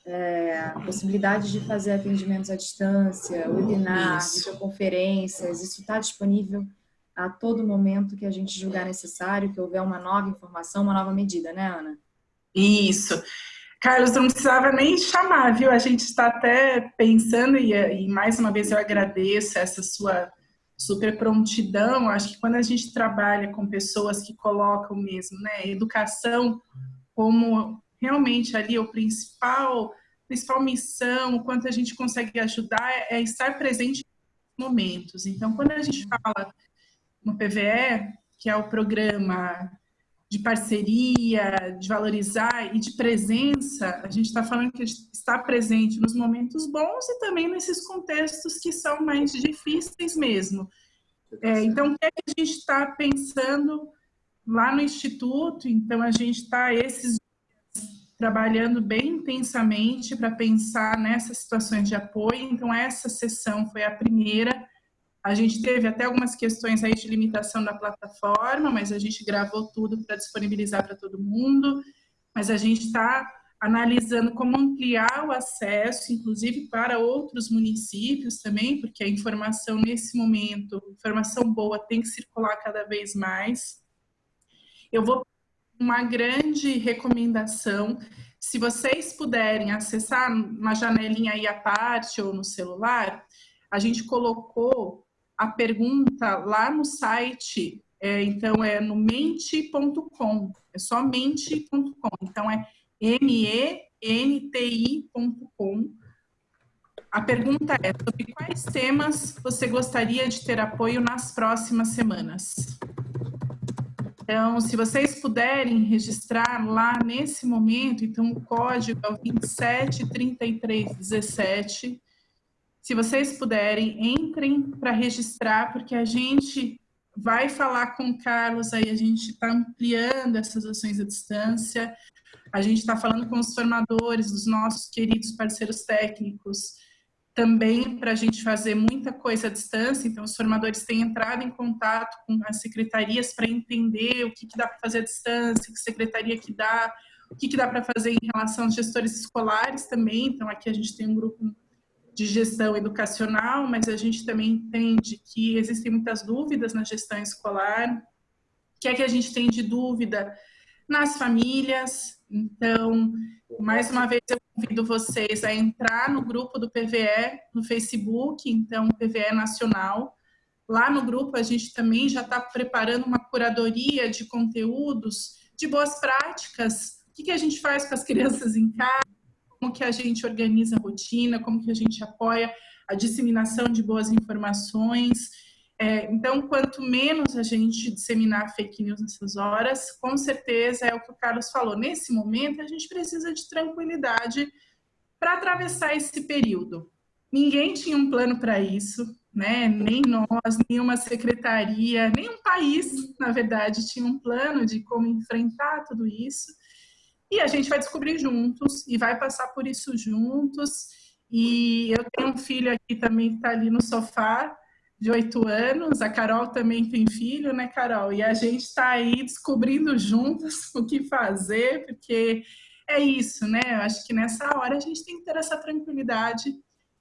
é, a possibilidade de fazer atendimentos à distância, webinar, videoconferências, isso está disponível a todo momento que a gente julgar necessário, que houver uma nova informação, uma nova medida, né, Ana? Isso. Carlos, não precisava nem chamar, viu? A gente está até pensando, e, e mais uma vez eu agradeço essa sua super prontidão. Acho que quando a gente trabalha com pessoas que colocam mesmo, né, educação como realmente ali o principal, principal missão, o quanto a gente consegue ajudar é estar presente em momentos. Então, quando a gente fala no PVE, que é o programa de parceria, de valorizar e de presença, a gente está falando que a gente está presente nos momentos bons e também nesses contextos que são mais difíceis mesmo. É, então, o que, é que a gente está pensando lá no Instituto? Então, a gente está esses dias trabalhando bem intensamente para pensar nessas situações de apoio. Então, essa sessão foi a primeira a gente teve até algumas questões aí de limitação da plataforma, mas a gente gravou tudo para disponibilizar para todo mundo. Mas a gente está analisando como ampliar o acesso, inclusive para outros municípios também, porque a informação nesse momento, informação boa, tem que circular cada vez mais. Eu vou uma grande recomendação, se vocês puderem acessar uma janelinha aí à parte ou no celular, a gente colocou a pergunta lá no site, é, então é no mente.com, é só mente.com, então é M-E-N-T-I.com. A pergunta é sobre quais temas você gostaria de ter apoio nas próximas semanas. Então, se vocês puderem registrar lá nesse momento, então o código é o 273317, se vocês puderem, entrem para registrar, porque a gente vai falar com o Carlos aí, a gente está ampliando essas ações à distância, a gente está falando com os formadores, os nossos queridos parceiros técnicos, também para a gente fazer muita coisa à distância, então os formadores têm entrado em contato com as secretarias para entender o que, que dá para fazer à distância, que secretaria que dá, o que, que dá para fazer em relação aos gestores escolares também. Então, aqui a gente tem um grupo de gestão educacional, mas a gente também entende que existem muitas dúvidas na gestão escolar. O que é que a gente tem de dúvida nas famílias? Então, mais uma vez eu convido vocês a entrar no grupo do PVE no Facebook, então PVE Nacional. Lá no grupo a gente também já está preparando uma curadoria de conteúdos, de boas práticas. O que, que a gente faz com as crianças em casa? Como que a gente organiza a rotina, como que a gente apoia a disseminação de boas informações. É, então, quanto menos a gente disseminar fake news nessas horas, com certeza é o que o Carlos falou. Nesse momento, a gente precisa de tranquilidade para atravessar esse período. Ninguém tinha um plano para isso, né? Nem nós, nenhuma secretaria, nem um país, na verdade, tinha um plano de como enfrentar tudo isso. E a gente vai descobrir juntos e vai passar por isso juntos. E eu tenho um filho aqui também que está ali no sofá, de oito anos. A Carol também tem filho, né, Carol? E a gente está aí descobrindo juntos o que fazer, porque é isso, né? Eu acho que nessa hora a gente tem que ter essa tranquilidade.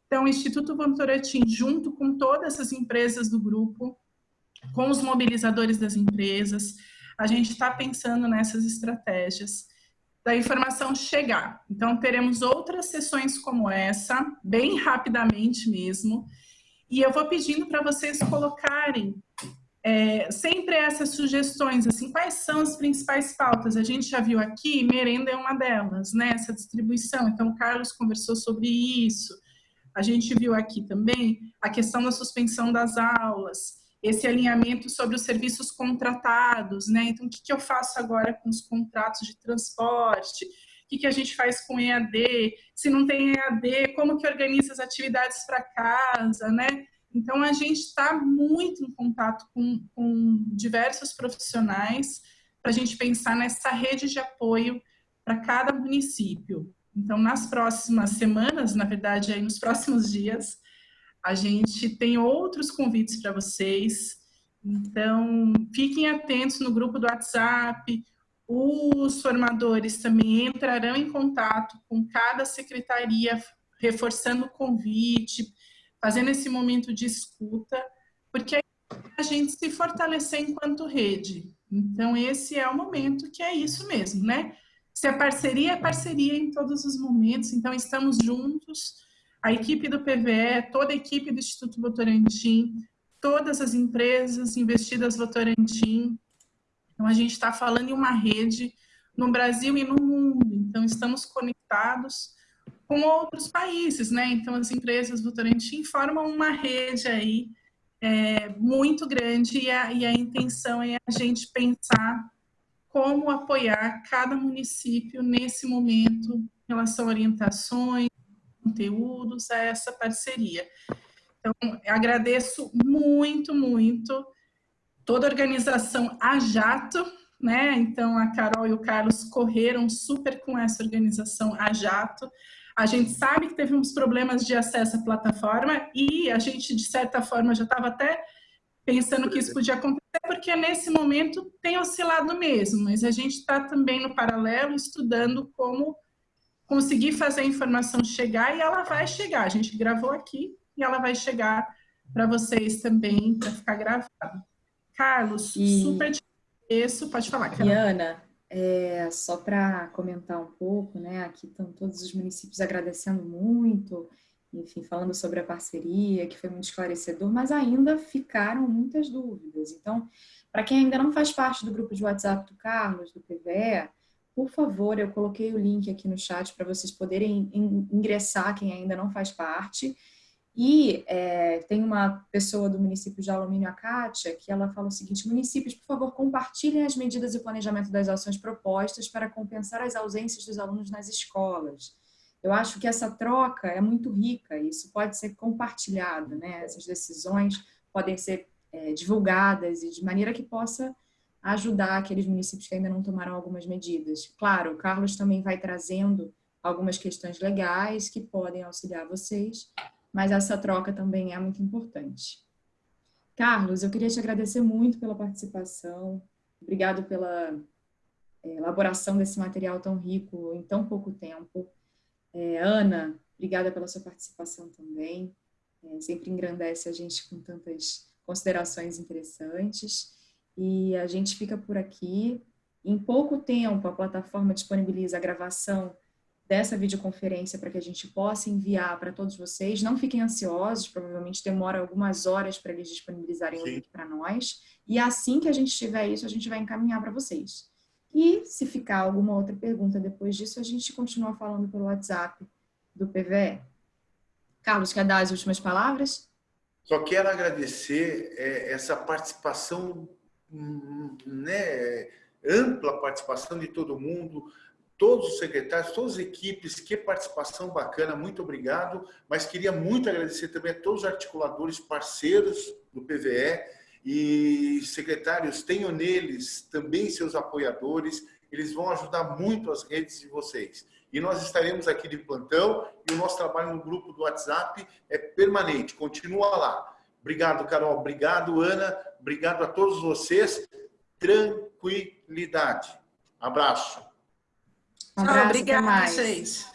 Então, o Instituto Votorantim, junto com todas as empresas do grupo, com os mobilizadores das empresas, a gente está pensando nessas estratégias da informação chegar. Então, teremos outras sessões como essa, bem rapidamente mesmo, e eu vou pedindo para vocês colocarem é, sempre essas sugestões, assim, quais são as principais pautas? A gente já viu aqui, merenda é uma delas, né, essa distribuição, então o Carlos conversou sobre isso, a gente viu aqui também a questão da suspensão das aulas, esse alinhamento sobre os serviços contratados, né? Então, o que, que eu faço agora com os contratos de transporte? O que, que a gente faz com EAD? Se não tem EAD, como que organiza as atividades para casa, né? Então, a gente está muito em contato com, com diversos profissionais para a gente pensar nessa rede de apoio para cada município. Então, nas próximas semanas, na verdade, aí nos próximos dias, a gente tem outros convites para vocês. Então, fiquem atentos no grupo do WhatsApp. Os formadores também entrarão em contato com cada secretaria, reforçando o convite, fazendo esse momento de escuta, porque a gente se fortalecer enquanto rede. Então, esse é o momento que é isso mesmo, né? Se é parceria, é parceria em todos os momentos. Então, estamos juntos a equipe do PVE, toda a equipe do Instituto Votorantim, todas as empresas investidas Votorantim. Então, a gente está falando em uma rede no Brasil e no mundo. Então, estamos conectados com outros países, né? Então, as empresas Votorantim formam uma rede aí é, muito grande e a, e a intenção é a gente pensar como apoiar cada município nesse momento em relação a orientações, conteúdos a essa parceria. Então, agradeço muito, muito toda a organização a jato, né? Então, a Carol e o Carlos correram super com essa organização a jato. A gente sabe que teve uns problemas de acesso à plataforma e a gente, de certa forma, já estava até pensando que isso podia acontecer, porque nesse momento tem oscilado mesmo, mas a gente está também no paralelo estudando como conseguir fazer a informação chegar e ela vai chegar. A gente gravou aqui e ela vai chegar para vocês também, para ficar gravado. Carlos, e... super te agradeço. Pode falar, Carol. E Ana, é, só para comentar um pouco, né? Aqui estão todos os municípios agradecendo muito, enfim, falando sobre a parceria, que foi muito esclarecedor, mas ainda ficaram muitas dúvidas. Então, para quem ainda não faz parte do grupo de WhatsApp do Carlos, do PVE, por favor, eu coloquei o link aqui no chat para vocês poderem ingressar, quem ainda não faz parte. E é, tem uma pessoa do município de Alumínio, a Kátia, que ela fala o seguinte, municípios, por favor, compartilhem as medidas e planejamento das ações propostas para compensar as ausências dos alunos nas escolas. Eu acho que essa troca é muito rica, isso pode ser compartilhado, né? Essas decisões podem ser é, divulgadas e de maneira que possa ajudar aqueles municípios que ainda não tomaram algumas medidas. Claro, o Carlos também vai trazendo algumas questões legais que podem auxiliar vocês, mas essa troca também é muito importante. Carlos, eu queria te agradecer muito pela participação, obrigado pela, é, elaboração desse material tão rico em tão pouco tempo. É, Ana, obrigada pela sua participação também. É, sempre engrandece a gente com tantas considerações interessantes. E a gente fica por aqui. Em pouco tempo, a plataforma disponibiliza a gravação dessa videoconferência para que a gente possa enviar para todos vocês. Não fiquem ansiosos, provavelmente demora algumas horas para eles disponibilizarem Sim. o link para nós. E assim que a gente tiver isso, a gente vai encaminhar para vocês. E se ficar alguma outra pergunta depois disso, a gente continua falando pelo WhatsApp do PVE. Carlos, quer dar as últimas palavras? Só quero agradecer é, essa participação, né, ampla participação de todo mundo, todos os secretários, todas as equipes, que participação bacana, muito obrigado. Mas queria muito agradecer também a todos os articuladores parceiros do PVE, e secretários, tenham neles também seus apoiadores, eles vão ajudar muito as redes de vocês. E nós estaremos aqui de plantão e o nosso trabalho no grupo do WhatsApp é permanente, continua lá. Obrigado, Carol. Obrigado, Ana. Obrigado a todos vocês. Tranquilidade. Abraço. Um abraço, Obrigada, gente.